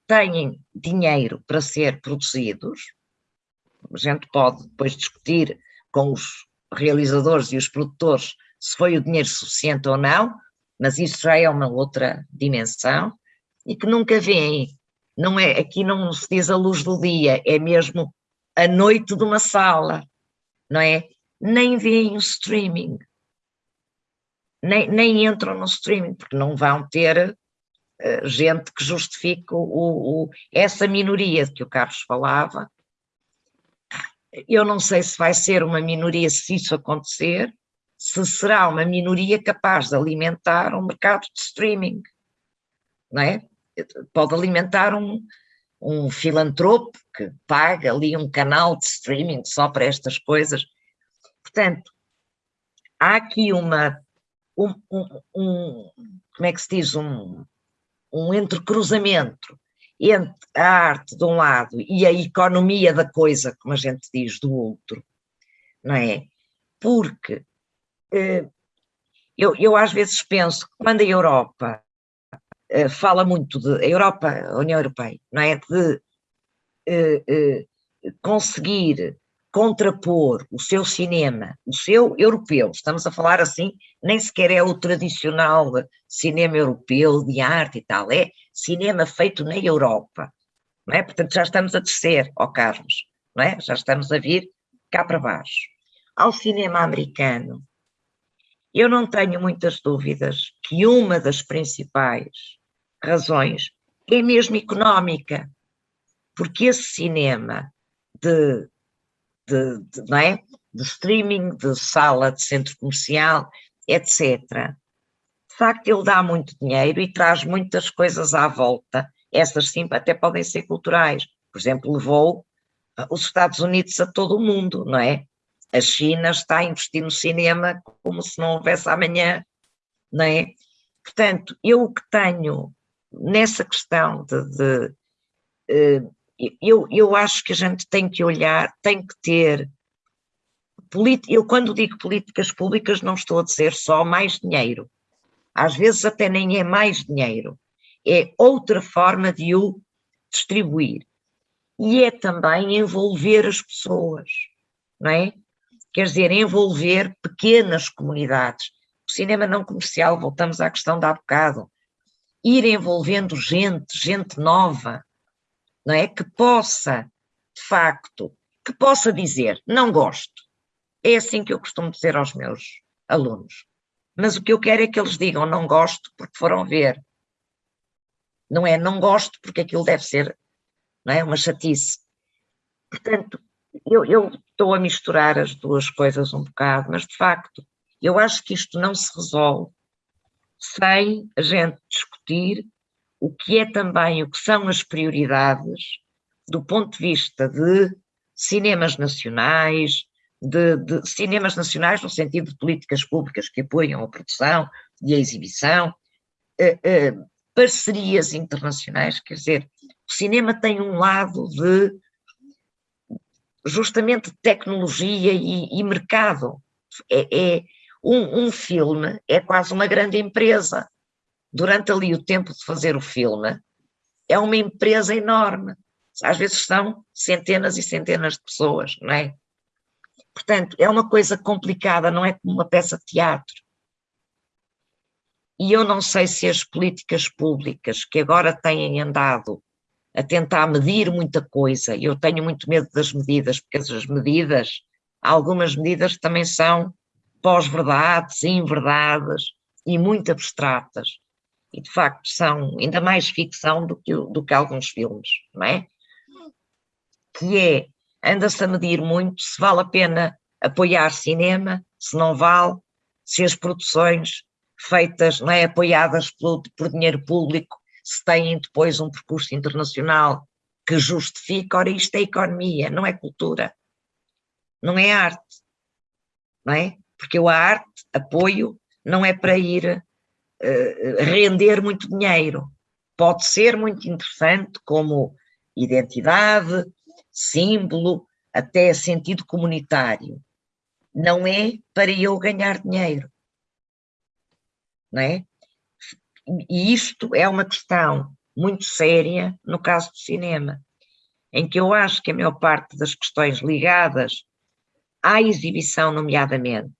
Speaker 3: têm dinheiro para ser produzidos, a gente pode depois discutir com os realizadores e os produtores se foi o dinheiro suficiente ou não, mas isso já é uma outra dimensão, e que nunca vêem. Não é, aqui não se diz a luz do dia, é mesmo a noite de uma sala, não é? Nem veem o streaming, nem, nem entram no streaming, porque não vão ter uh, gente que justifique o, o, essa minoria de que o Carlos falava. Eu não sei se vai ser uma minoria se isso acontecer, se será uma minoria capaz de alimentar um mercado de streaming, não é? Pode alimentar um, um filantropo que paga ali um canal de streaming só para estas coisas. Portanto, há aqui uma, um, um, um como é que se diz, um, um entrecruzamento entre a arte de um lado e a economia da coisa, como a gente diz, do outro, não é? Porque eh, eu, eu às vezes penso que quando a Europa eh, fala muito de a Europa, a União Europeia, não é? De eh, conseguir contrapor o seu cinema, o seu europeu, estamos a falar assim, nem sequer é o tradicional cinema europeu de arte e tal, é cinema feito na Europa, não é? Portanto já estamos a descer, ó Carlos, não é? Já estamos a vir cá para baixo. Ao cinema americano, eu não tenho muitas dúvidas que uma das principais razões, é mesmo económica, porque esse cinema de, de, de, não é? de streaming, de sala, de centro comercial, etc., de facto ele dá muito dinheiro e traz muitas coisas à volta, essas sim até podem ser culturais, por exemplo, levou os Estados Unidos a todo o mundo, não é? A China está a investir no cinema como se não houvesse amanhã, não é? Portanto, eu o que tenho nessa questão de, de uh, eu, eu acho que a gente tem que olhar, tem que ter, eu quando digo políticas públicas não estou a dizer só mais dinheiro, às vezes até nem é mais dinheiro, é outra forma de o distribuir. E é também envolver as pessoas, não é? Quer dizer, envolver pequenas comunidades. O cinema não comercial, voltamos à questão de há bocado, ir envolvendo gente, gente nova, não é? Que possa, de facto, que possa dizer, não gosto. É assim que eu costumo dizer aos meus alunos. Mas o que eu quero é que eles digam não gosto porque foram ver. Não é não gosto porque aquilo deve ser não é, uma chatice. Portanto, eu, eu estou a misturar as duas coisas um bocado, mas de facto, eu acho que isto não se resolve sem a gente discutir o que é também, o que são as prioridades do ponto de vista de cinemas nacionais, de, de, cinemas nacionais no sentido de políticas públicas que apoiam a produção e a exibição, eh, eh, parcerias internacionais, quer dizer, o cinema tem um lado de justamente tecnologia e, e mercado. É, é um, um, filme é quase uma grande empresa. Durante ali o tempo de fazer o filme, é uma empresa enorme. Às vezes são centenas e centenas de pessoas, não é? Portanto, é uma coisa complicada, não é como uma peça de teatro. E eu não sei se as políticas públicas que agora têm andado a tentar medir muita coisa, eu tenho muito medo das medidas, porque as medidas, algumas medidas também são pós-verdades, inverdades e muito abstratas. E de facto são ainda mais ficção do que, do que alguns filmes, não é? Que é, anda-se a medir muito se vale a pena apoiar cinema, se não vale, se as produções feitas, não é, apoiadas por, por dinheiro público, se têm depois um percurso internacional que justifica, ora isto é economia, não é cultura, não é arte, não é? Porque eu a arte, apoio, não é para ir uh, render muito dinheiro, pode ser muito interessante como identidade, símbolo, até sentido comunitário, não é para eu ganhar dinheiro, não é? E isto é uma questão muito séria no caso do cinema, em que eu acho que a maior parte das questões ligadas à exibição, nomeadamente,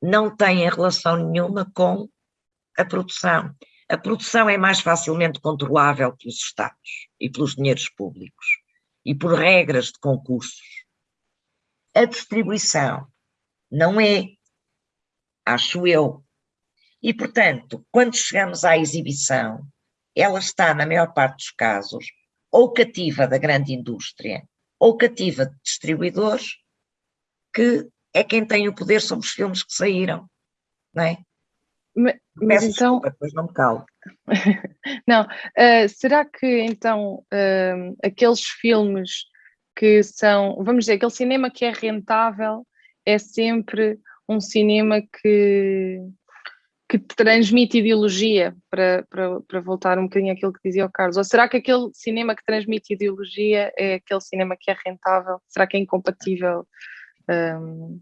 Speaker 3: não têm relação nenhuma com a produção. A produção é mais facilmente controlável pelos Estados e pelos dinheiros públicos e por regras de concursos. A distribuição não é, acho eu. E, portanto, quando chegamos à exibição, ela está, na maior parte dos casos, ou cativa da grande indústria, ou cativa de distribuidores, que é quem tem o poder sobre os filmes que saíram, não é?
Speaker 1: Mas, mas então...
Speaker 3: Desculpa, depois não me calo. (laughs)
Speaker 1: não, uh, será que então uh, aqueles filmes que são, vamos dizer, aquele cinema que é rentável é sempre um cinema que, que transmite ideologia, para, para, para voltar um bocadinho àquilo que dizia o Carlos? Ou será que aquele cinema que transmite ideologia é aquele cinema que é rentável? Será que é incompatível? Um,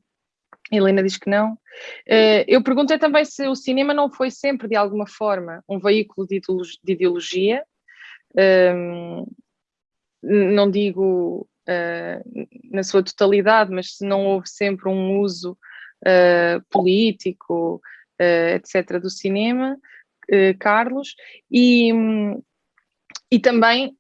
Speaker 1: Helena diz que não. Uh, eu perguntei também se o cinema não foi sempre, de alguma forma, um veículo de ideologia. Um, não digo uh, na sua totalidade, mas se não houve sempre um uso uh, político, etc., do cinema, Carlos, e, e também,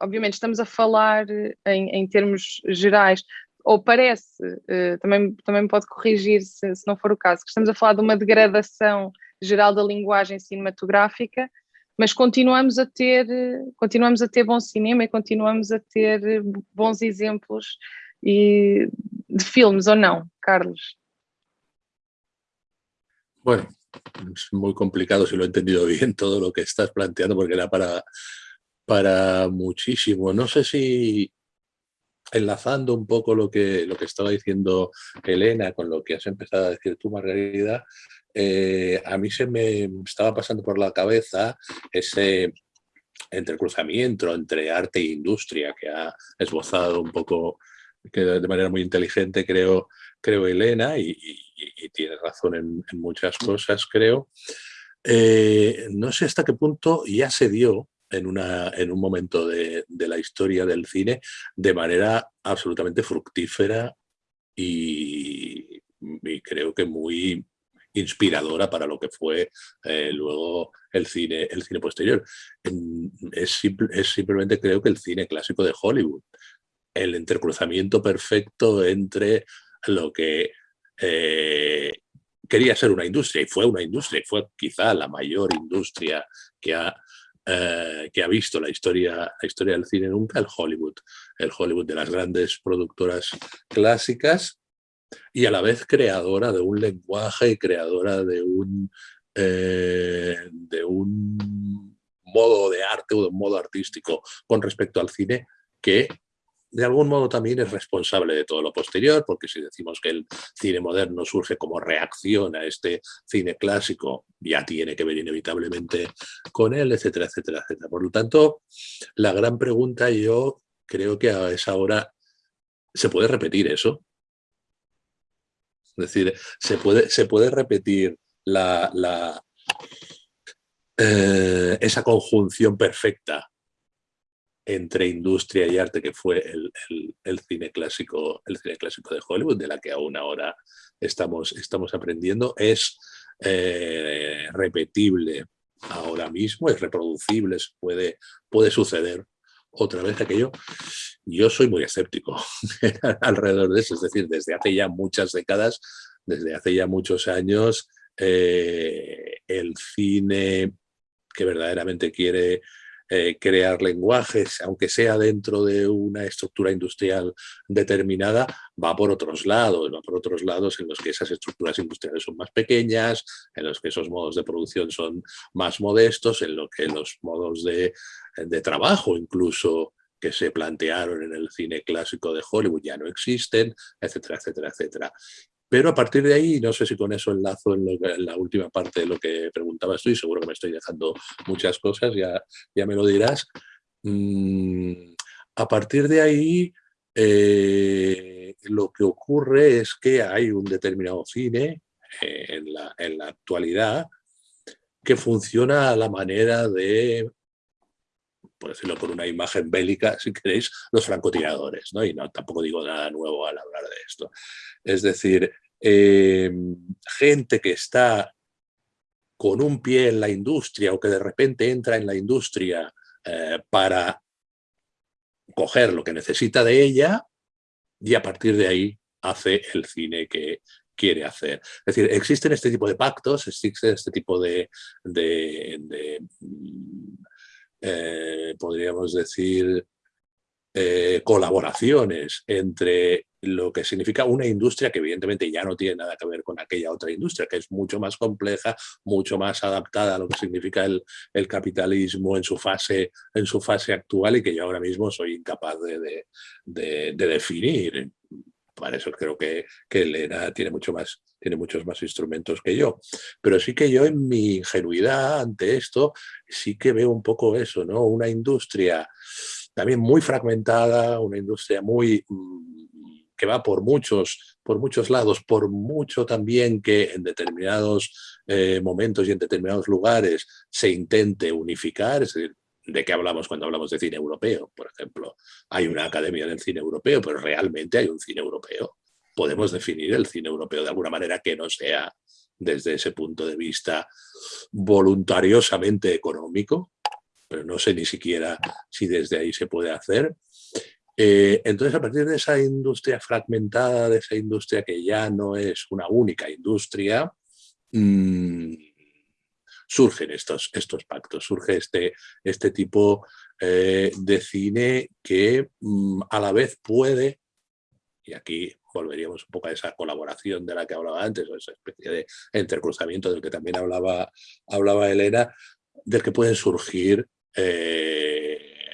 Speaker 1: obviamente, estamos a falar em, em termos gerais ou parece, uh, também, também pode corrigir se, se, não for o caso, que estamos a falar de uma degradação geral da linguagem cinematográfica, mas continuamos a ter, continuamos a ter bom cinema e continuamos a ter bons exemplos e, de filmes, ou não, Carlos?
Speaker 2: Bueno, es muy complicado si lo he entendido (laughs) bien todo lo que estás planteando porque era para, para muchísimo. No sé si enlazando un poco lo que, lo que estaba diciendo Elena con lo que has empezado a decir tú, Margarida, eh, a mí se me estaba pasando por la cabeza ese entrecruzamiento entre arte e industria que ha esbozado un poco que de manera muy inteligente, creo, creo Elena, y, tiene razón en, muchas cosas, creo. Eh, no sé hasta qué punto ya se dio en, una, en un momento de, la historia del cine de manera absolutamente fructífera y, creo que muy inspiradora para lo que fue eh, luego el cine, el cine posterior. Es, simplemente creo que el cine clásico de Hollywood, el entrecruzamiento perfecto entre lo que eh, quería ser una industria y fue una industria y fue quizá la mayor industria que ha eh, que ha visto la historia, la historia del cine nunca, el Hollywood. El Hollywood de las grandes productoras clásicas y a la vez creadora de un lenguaje y creadora de un, eh, de un modo de arte o de un modo artístico con respecto al cine que de algún modo también es responsable de todo lo posterior, porque si decimos que el cine moderno surge como reacción a este cine clásico, ya tiene que ver inevitablemente con él, etcétera, etcétera, etcétera. Por lo tanto, la gran pregunta yo creo que a esa hora se puede repetir eso. Es decir, se puede, se puede repetir la, eh, esa conjunción perfecta entre industria y arte que fue el, cine clásico, el cine clásico de Hollywood, de la que aún ahora estamos, estamos aprendiendo, es eh, repetible ahora mismo, es reproducible, puede, puede suceder otra vez aquello. Yo soy muy escéptico (laughs) alrededor de eso, es decir, desde hace ya muchas décadas, desde hace ya muchos años, eh, el cine que verdaderamente quiere eh, crear lenguajes, aunque sea dentro de una estructura industrial determinada, va por otros lados, va por otros lados en los que esas estructuras industriales son más pequeñas, en los que esos modos de producción son más modestos, en los que los modos de, de trabajo incluso que se plantearon en el cine clásico de Hollywood ya no existen, etcétera, etcétera, etcétera. Pero a partir de ahí, no sé si con eso enlazo en, la última parte de lo que preguntabas tú, y seguro que me estoy dejando muchas cosas, ya, ya me lo dirás. Mm, a partir de ahí, eh, lo que ocurre es que hay un determinado cine eh, en, la, en, la, actualidad que funciona a la manera de, por decirlo por una imagen bélica, si queréis, los francotiradores. ¿no? Y no, tampoco digo nada nuevo al hablar de esto. Es decir, Em, gente que está con un pie en la industria o que de repente entra en la industria eh, para coger lo que necesita de ella y a partir de ahí hace el cine que quiere hacer. Es decir, existen este tipo de pactos, existen este tipo de, eh, podríamos decir, eh, colaboraciones entre lo que significa una industria que evidentemente ya no tiene nada que ver con aquella otra industria, que es mucho más compleja, mucho más adaptada a lo que significa el, capitalismo en su, fase, en su fase actual y que yo ahora mismo soy incapaz de, definir. Para eso creo que, que Elena tiene, mucho más, tiene muchos más instrumentos que yo. Pero sí que yo en mi ingenuidad ante esto, sí que veo un poco eso, ¿no? Una industria también muy fragmentada, una industria muy mm, que va por muchos, por muchos lados, por mucho también que en determinados eh, momentos y en determinados lugares se intente unificar, es decir, ¿de qué hablamos cuando hablamos de cine europeo? Por ejemplo, hay una academia del cine europeo, pero realmente hay un cine europeo. Podemos definir el cine europeo de alguna manera que no sea desde ese punto de vista voluntariosamente económico, pero no sé ni siquiera si desde ahí se puede hacer. Eh, entonces, a partir de esa industria fragmentada, de esa industria que ya no es una única industria, mm, surgen estos, estos pactos, surge este, este tipo eh, de cine que mm, a la vez puede, y aquí volveríamos un poco a esa colaboración de la que hablaba antes, o esa especie de entrecruzamiento del que también hablaba, hablaba Elena, del que pueden surgir eh,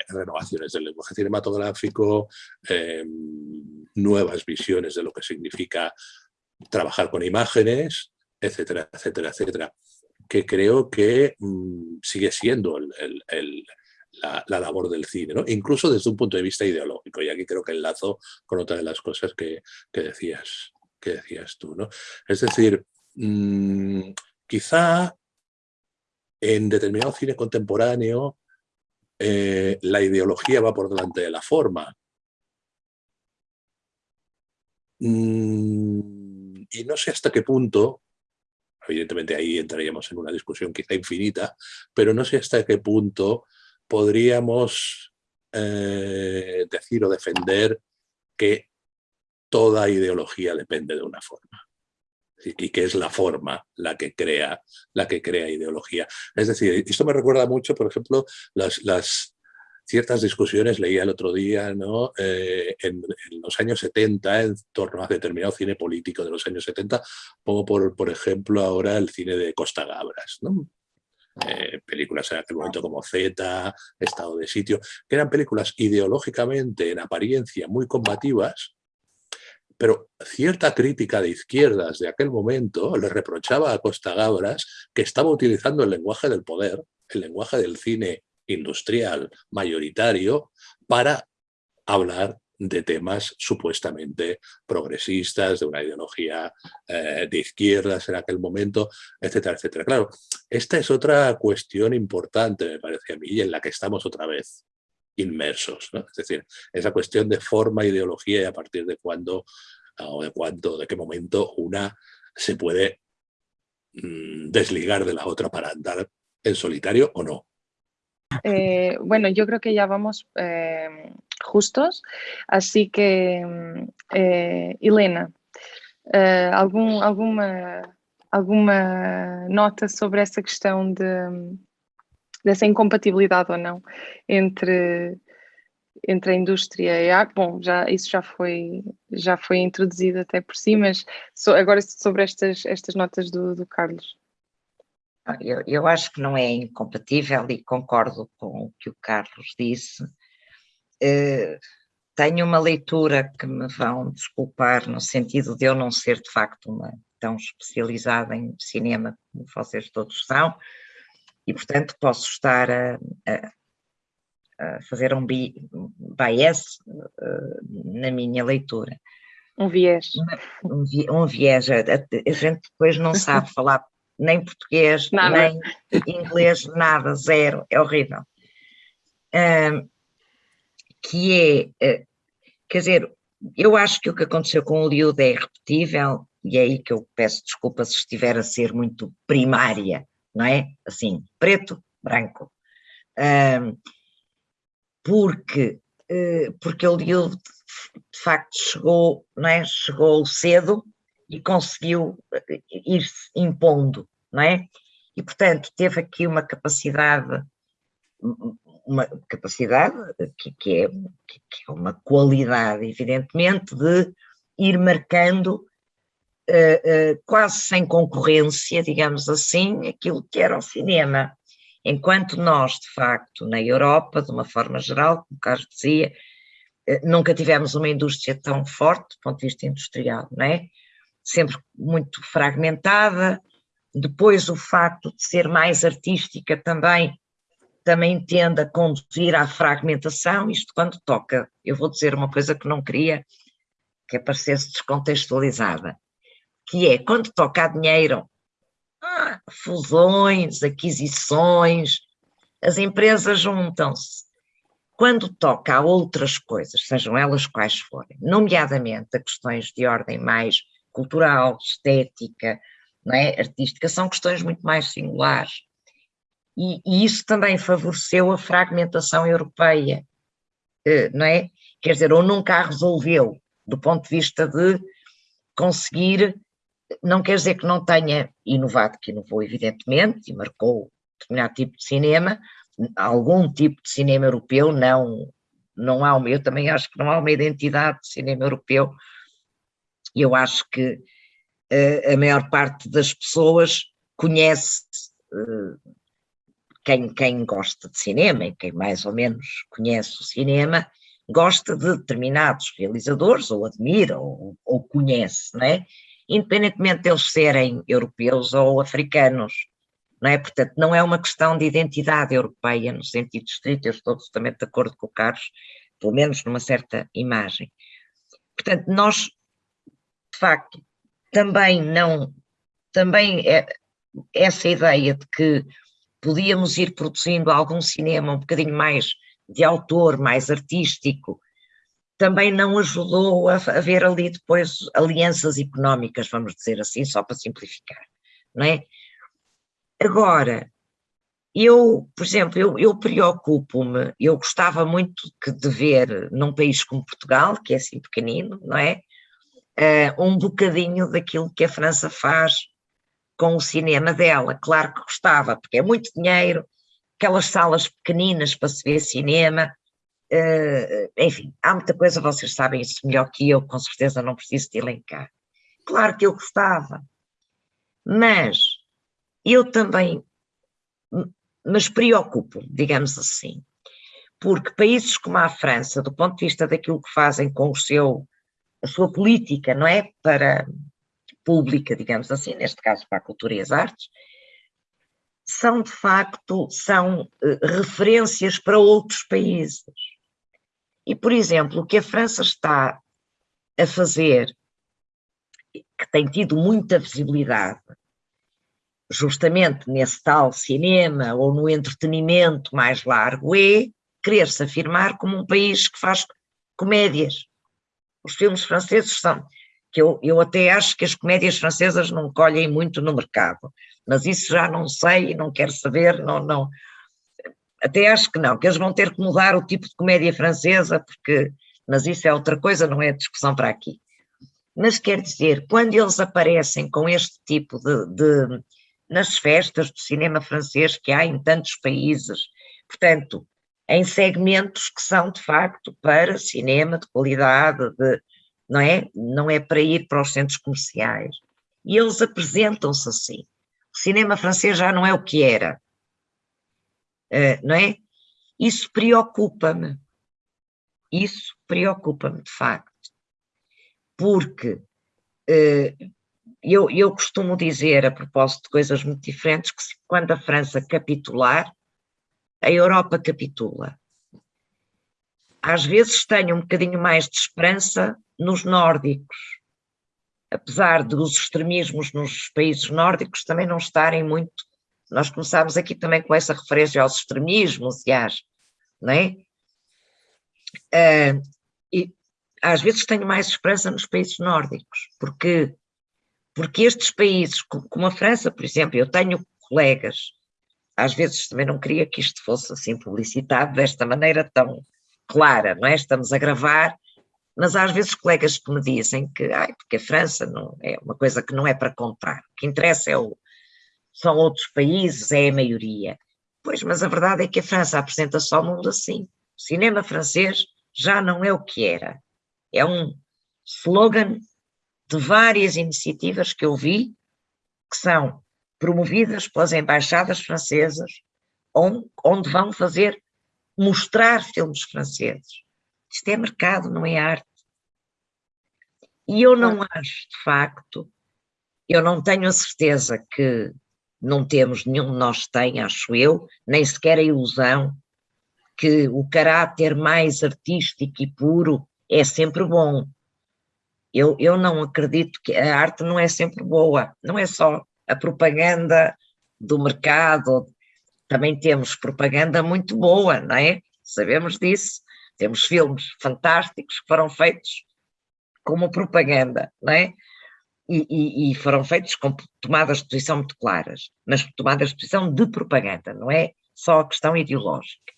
Speaker 2: renovaciones del lenguaje cinematográfico, em, nuevas visiones de lo que significa trabajar con imágenes, etcétera, etcétera, etcétera, que creo que mm, sigue siendo la, labor del cine, ¿no? incluso desde un punto de vista ideológico, y aquí creo que enlazo con otra de las cosas que, decías, que decías tú. ¿no? Es decir, mm, quizá en determinado cine contemporáneo eh, la ideología va por delante de la forma. Mm, y no sé hasta qué punto, evidentemente ahí entraríamos en una discusión quizá infinita, pero no sé hasta qué punto podríamos eh, decir o defender que toda ideología depende de una forma. Y que es la forma la que crea, la que crea ideología. Es decir, esto me recuerda mucho, por ejemplo, las, ciertas discusiones, leía el otro día, ¿no? Eh, en, los años 70, en torno a determinado cine político de los años 70, pongo por, por ejemplo ahora el cine de Costa Gabras. Eh, películas en aquel momento como Z, Estado de Sitio, que eran películas ideológicamente, en apariencia, muy combativas, pero cierta crítica de izquierdas de aquel momento le reprochaba a Costa Gabras que estaba utilizando el lenguaje del poder, el lenguaje del cine industrial mayoritario para hablar de temas supuestamente progresistas, de una ideología eh, de izquierdas en aquel momento, etcétera, etcétera. Claro, esta es otra cuestión importante, me parece a mí, y en la que estamos otra vez inmersos. Es decir, esa cuestión de forma, ideología y a partir de cuándo o de cuándo, de qué momento una se puede mm, desligar de la otra para andar en solitario o no.
Speaker 1: Eh, bueno, yo creo que ya vamos eh, justos, así que, mm, eh, Helena, algum, alguma, nota sobre essa questão de, dessa incompatibilidade ou não entre, entre a indústria e a arte? Bom, já, isso já foi, já foi introduzido até por si, mas so, agora sobre estas, estas notas do, do Carlos.
Speaker 3: Eu, eu acho que não é incompatível e concordo com o que o Carlos disse. Uh, tenho uma leitura que me vão desculpar no sentido de eu não ser de facto uma tão especializada em cinema como vocês todos são e portanto posso estar a, a, a fazer um, bi, bias uh, na minha leitura.
Speaker 1: Um viés.
Speaker 3: Um, um viés. A, a, gente depois não (laughs) sabe falar nem português, nada. nem inglês, nada, zero, é horrível. Um, que é, uh, quer dizer, eu acho que o que aconteceu com o Liud é irrepetível, e é aí que eu peço desculpa se estiver a ser muito primária, não é? Assim, preto, branco. Um, porque, uh, porque Liud de facto chegou, não é? chegou cedo e conseguiu eh, ir-se impondo, não é? E, portanto, teve aqui uma capacidade, uma capacidade que, que, é, que é uma qualidade, evidentemente, de ir marcando uh, uh, quase sem concorrência, digamos assim, aquilo que era o cinema. Enquanto nós, de facto, na Europa, de uma forma geral, como Carlos dizia, nunca tivemos uma indústria tão forte do ponto de vista industrial, não é? sempre muito fragmentada. Depois o facto de ser mais artística também também tende a conduzir à fragmentação, isto quando toca, eu vou dizer uma coisa que não queria que aparecesse descontextualizada, que é quando toca a dinheiro, ah, fusões, aquisições, as empresas juntam-se. Quando toca a outras coisas, sejam elas quais forem, nomeadamente a questões de ordem mais cultural, estética, é? artística, são questões muito mais singulares. E, e, isso também favoreceu a fragmentação europeia, eh, não é? Quer dizer, ou nunca a resolveu, do ponto de vista de conseguir, não quer dizer que não tenha inovado, que inovou evidentemente, e marcou determinado tipo de cinema, algum tipo de cinema europeu, não, não há uma, eu também acho que não há uma identidade de cinema europeu eu acho que uh, a maior parte das pessoas conhece uh, quem, quem gosta de cinema e quem mais ou menos conhece o cinema, gosta de determinados realizadores, ou admira, ou, ou conhece, não é? Independentemente de eles serem europeus ou africanos, não é? Portanto, não é uma questão de identidade europeia no sentido estrito, eu estou absolutamente de acordo com o Carlos, pelo menos numa certa imagem. Portanto, nós de facto, também não, também é, essa ideia de que podíamos ir produzindo algum cinema um bocadinho mais de autor, mais artístico, também não ajudou a, a ver ali depois alianças económicas, vamos dizer assim, só para simplificar, não é? Agora, eu, por exemplo, eu, eu preocupo-me, eu gostava muito de ver num país como Portugal, que é assim pequenino, não é? uh, um bocadinho daquilo que a França faz com o cinema dela. Claro que gostava, porque é muito dinheiro, aquelas salas pequeninas para se ver cinema, uh, enfim, há muita coisa, vocês sabem isso melhor que eu, com certeza não preciso de elencar. Claro que eu gostava, mas eu também mas preocupo, digamos assim, porque países como a França, do ponto de vista daquilo que fazem com o seu, a sua política, não é, para pública, digamos assim, neste caso para a cultura e as artes, são de facto, são uh, referências para outros países. E, por exemplo, o que a França está a fazer, que tem tido muita visibilidade, justamente nesse tal cinema ou no entretenimento mais largo, é querer-se afirmar como um país que faz comédias. Os filmes franceses são, que eu, eu até acho que as comédias francesas não colhem muito no mercado, mas isso já não sei e não quero saber, não, não, até acho que não, que eles vão ter que mudar o tipo de comédia francesa, porque, mas isso é outra coisa, não é discussão para aqui. Mas quer dizer, quando eles aparecem com este tipo de, de nas festas do cinema francês que há em tantos países, portanto, em segmentos que são de facto para cinema de qualidade, de, não é? Não é para ir para os centros comerciais. E eles apresentam-se assim. O cinema francês já não é o que era, uh, não é? Isso preocupa-me. Isso preocupa-me, de facto. Porque uh, eu, eu costumo dizer, a propósito de coisas muito diferentes, que quando a França capitular, a Europa capitula. Às vezes tenho um bocadinho mais de esperança nos nórdicos, apesar dos extremismos nos países nórdicos também não estarem muito. Nós começámos aqui também com essa referência aos extremismos e às. Não é? Uh, e às vezes tenho mais esperança nos países nórdicos, porque porque estes países, como a França, por exemplo, eu tenho colegas, às vezes também não queria que isto fosse assim publicitado desta maneira tão clara, não é? Estamos a gravar, mas às vezes colegas que me dizem que, ai, porque a França não é uma coisa que não é para contar, o que interessa é o, são outros países, é a maioria. Pois, mas a verdade é que a França apresenta só o mundo assim. O cinema francês já não é o que era. É um slogan de várias iniciativas que eu vi, que são promovidas pelas embaixadas francesas, onde, onde vão fazer, mostrar filmes franceses. Isto é mercado, não é arte. E eu não acho, de facto, eu não tenho a certeza que não temos, nenhum de nós tem, acho eu, nem sequer a ilusão que o caráter mais artístico e puro é sempre bom. Eu, eu não acredito que a arte não é sempre boa, não é só a propaganda do mercado, também temos propaganda muito boa, não é? Sabemos disso. Temos filmes fantásticos que foram feitos como propaganda, não é? E, e, e, foram feitos com tomadas de posição muito claras, mas tomadas de posição de propaganda, não é só a questão ideológica.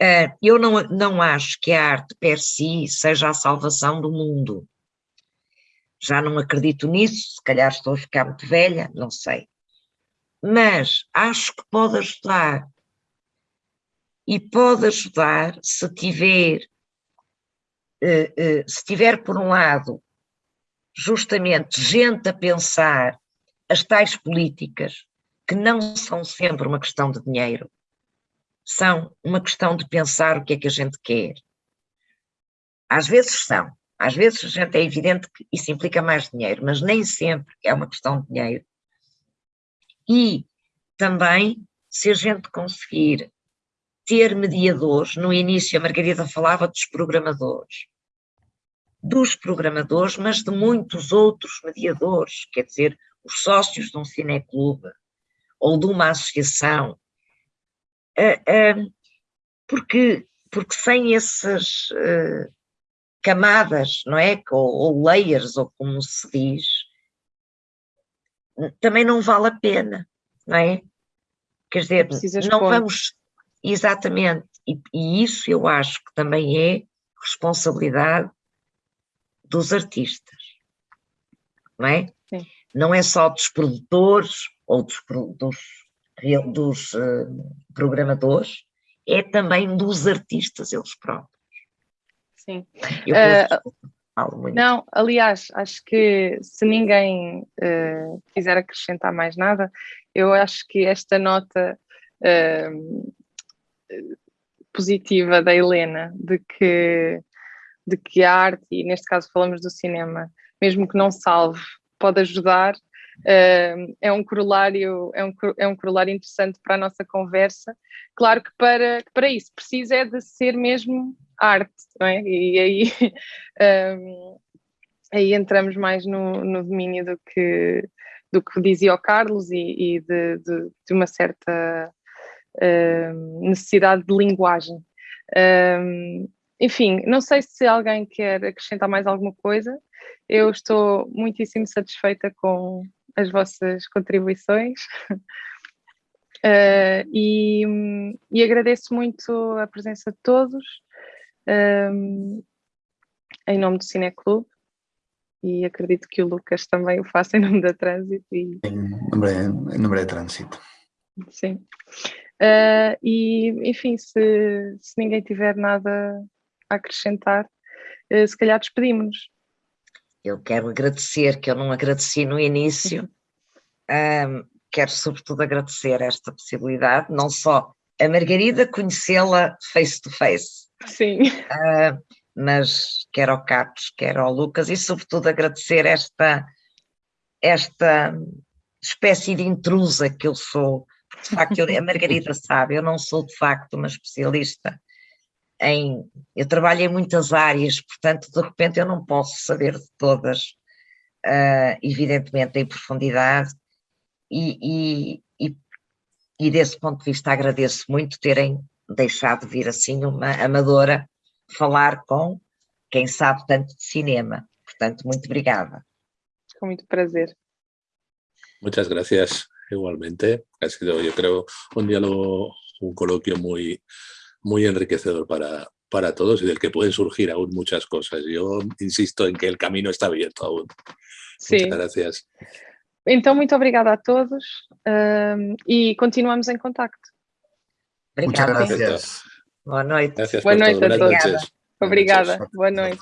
Speaker 3: Uh, eu não, não acho que a arte per si seja a salvação do mundo. Já não acredito nisso, se calhar estou a ficar muito velha, não sei. Mas acho que pode ajudar. E pode ajudar se tiver, uh, uh, se tiver por um lado, justamente gente a pensar as tais políticas, que não são sempre uma questão de dinheiro, são uma questão de pensar o que é que a gente quer. Às vezes são, às vezes a gente é evidente que isso implica mais dinheiro, mas nem sempre é uma questão de dinheiro. E também, se a gente conseguir ter mediadores, no início a Margarida falava dos programadores, dos programadores, mas de muitos outros mediadores, quer dizer, os sócios de um cineclube ou de uma associação, porque, porque sem essas eh, camadas, não é? Ou, ou layers, ou como se diz, também não vale a pena, não é? Quer dizer, não vamos. Exatamente, e, e, isso eu acho que também é responsabilidade dos artistas. não é?
Speaker 1: Sim.
Speaker 3: Não é só dos produtores ou dos, dos, dos uh, programadores, é também dos artistas eles próprios.
Speaker 1: Sim.
Speaker 3: Eu
Speaker 1: uh, falo muito. Não, aliás, acho que se ninguém uh, quiser acrescentar mais nada, eu acho que esta nota positiva da Helena de que, de que a arte, e neste caso falamos do cinema, mesmo que não salve, pode ajudar, é um corolário, é um, é um corolário interessante para a nossa conversa. Claro que para, para isso precisa é de ser mesmo arte, não é? E aí, (laughs) um, aí entramos mais no, no domínio do que, do que dizia o Carlos e, e de, de, de, uma certa uh, necessidade de linguagem. Um, enfim, não sei se alguém quer acrescentar mais alguma coisa. Eu estou muitíssimo satisfeita com as vossas contribuições. Uh, (laughs) e, e, agradeço muito a presença de todos um, em nome do Cineclube e acredito que o Lucas também o faça em nome da Trânsito. E...
Speaker 4: Em, nome, em nome da Trânsito.
Speaker 1: Sim. Uh, e, enfim, se, se ninguém tiver nada a acrescentar, uh, se calhar despedimos-nos.
Speaker 3: Eu quero agradecer, que eu não agradeci no início, (laughs) um, quero sobretudo agradecer esta possibilidade, não só a Margarida conhecê-la face to face,
Speaker 1: Sim.
Speaker 3: Uh, mas quero ao Carlos, quero ao Lucas e sobretudo agradecer esta, esta espécie de intrusa que eu sou, de facto, eu, a Margarida sabe, eu não sou de facto uma especialista em, eu trabalho em muitas áreas, portanto de repente eu não posso saber de todas, uh, evidentemente em profundidade, e, e, e, e desse ponto de vista agradeço muito terem deixado de vir assim uma amadora falar com quem sabe tanto de cinema. Portanto, muito obrigada.
Speaker 1: Com muito prazer.
Speaker 2: Muchas gracias, igualmente. Ha sido, yo creo, un diálogo, un coloquio muy, muy enriquecedor para, para todos y del que pueden surgir aún muchas cosas. Yo insisto en que el camino está abierto aún.
Speaker 1: Sí.
Speaker 2: Muchas gracias.
Speaker 1: Então, muito obrigada a todos um, e continuamos em contacto.
Speaker 3: Obrigada.
Speaker 4: Muchas gracias.
Speaker 3: Boa noite.
Speaker 2: Gracias
Speaker 1: Boa noite a todos. Obrigada. Boa noite.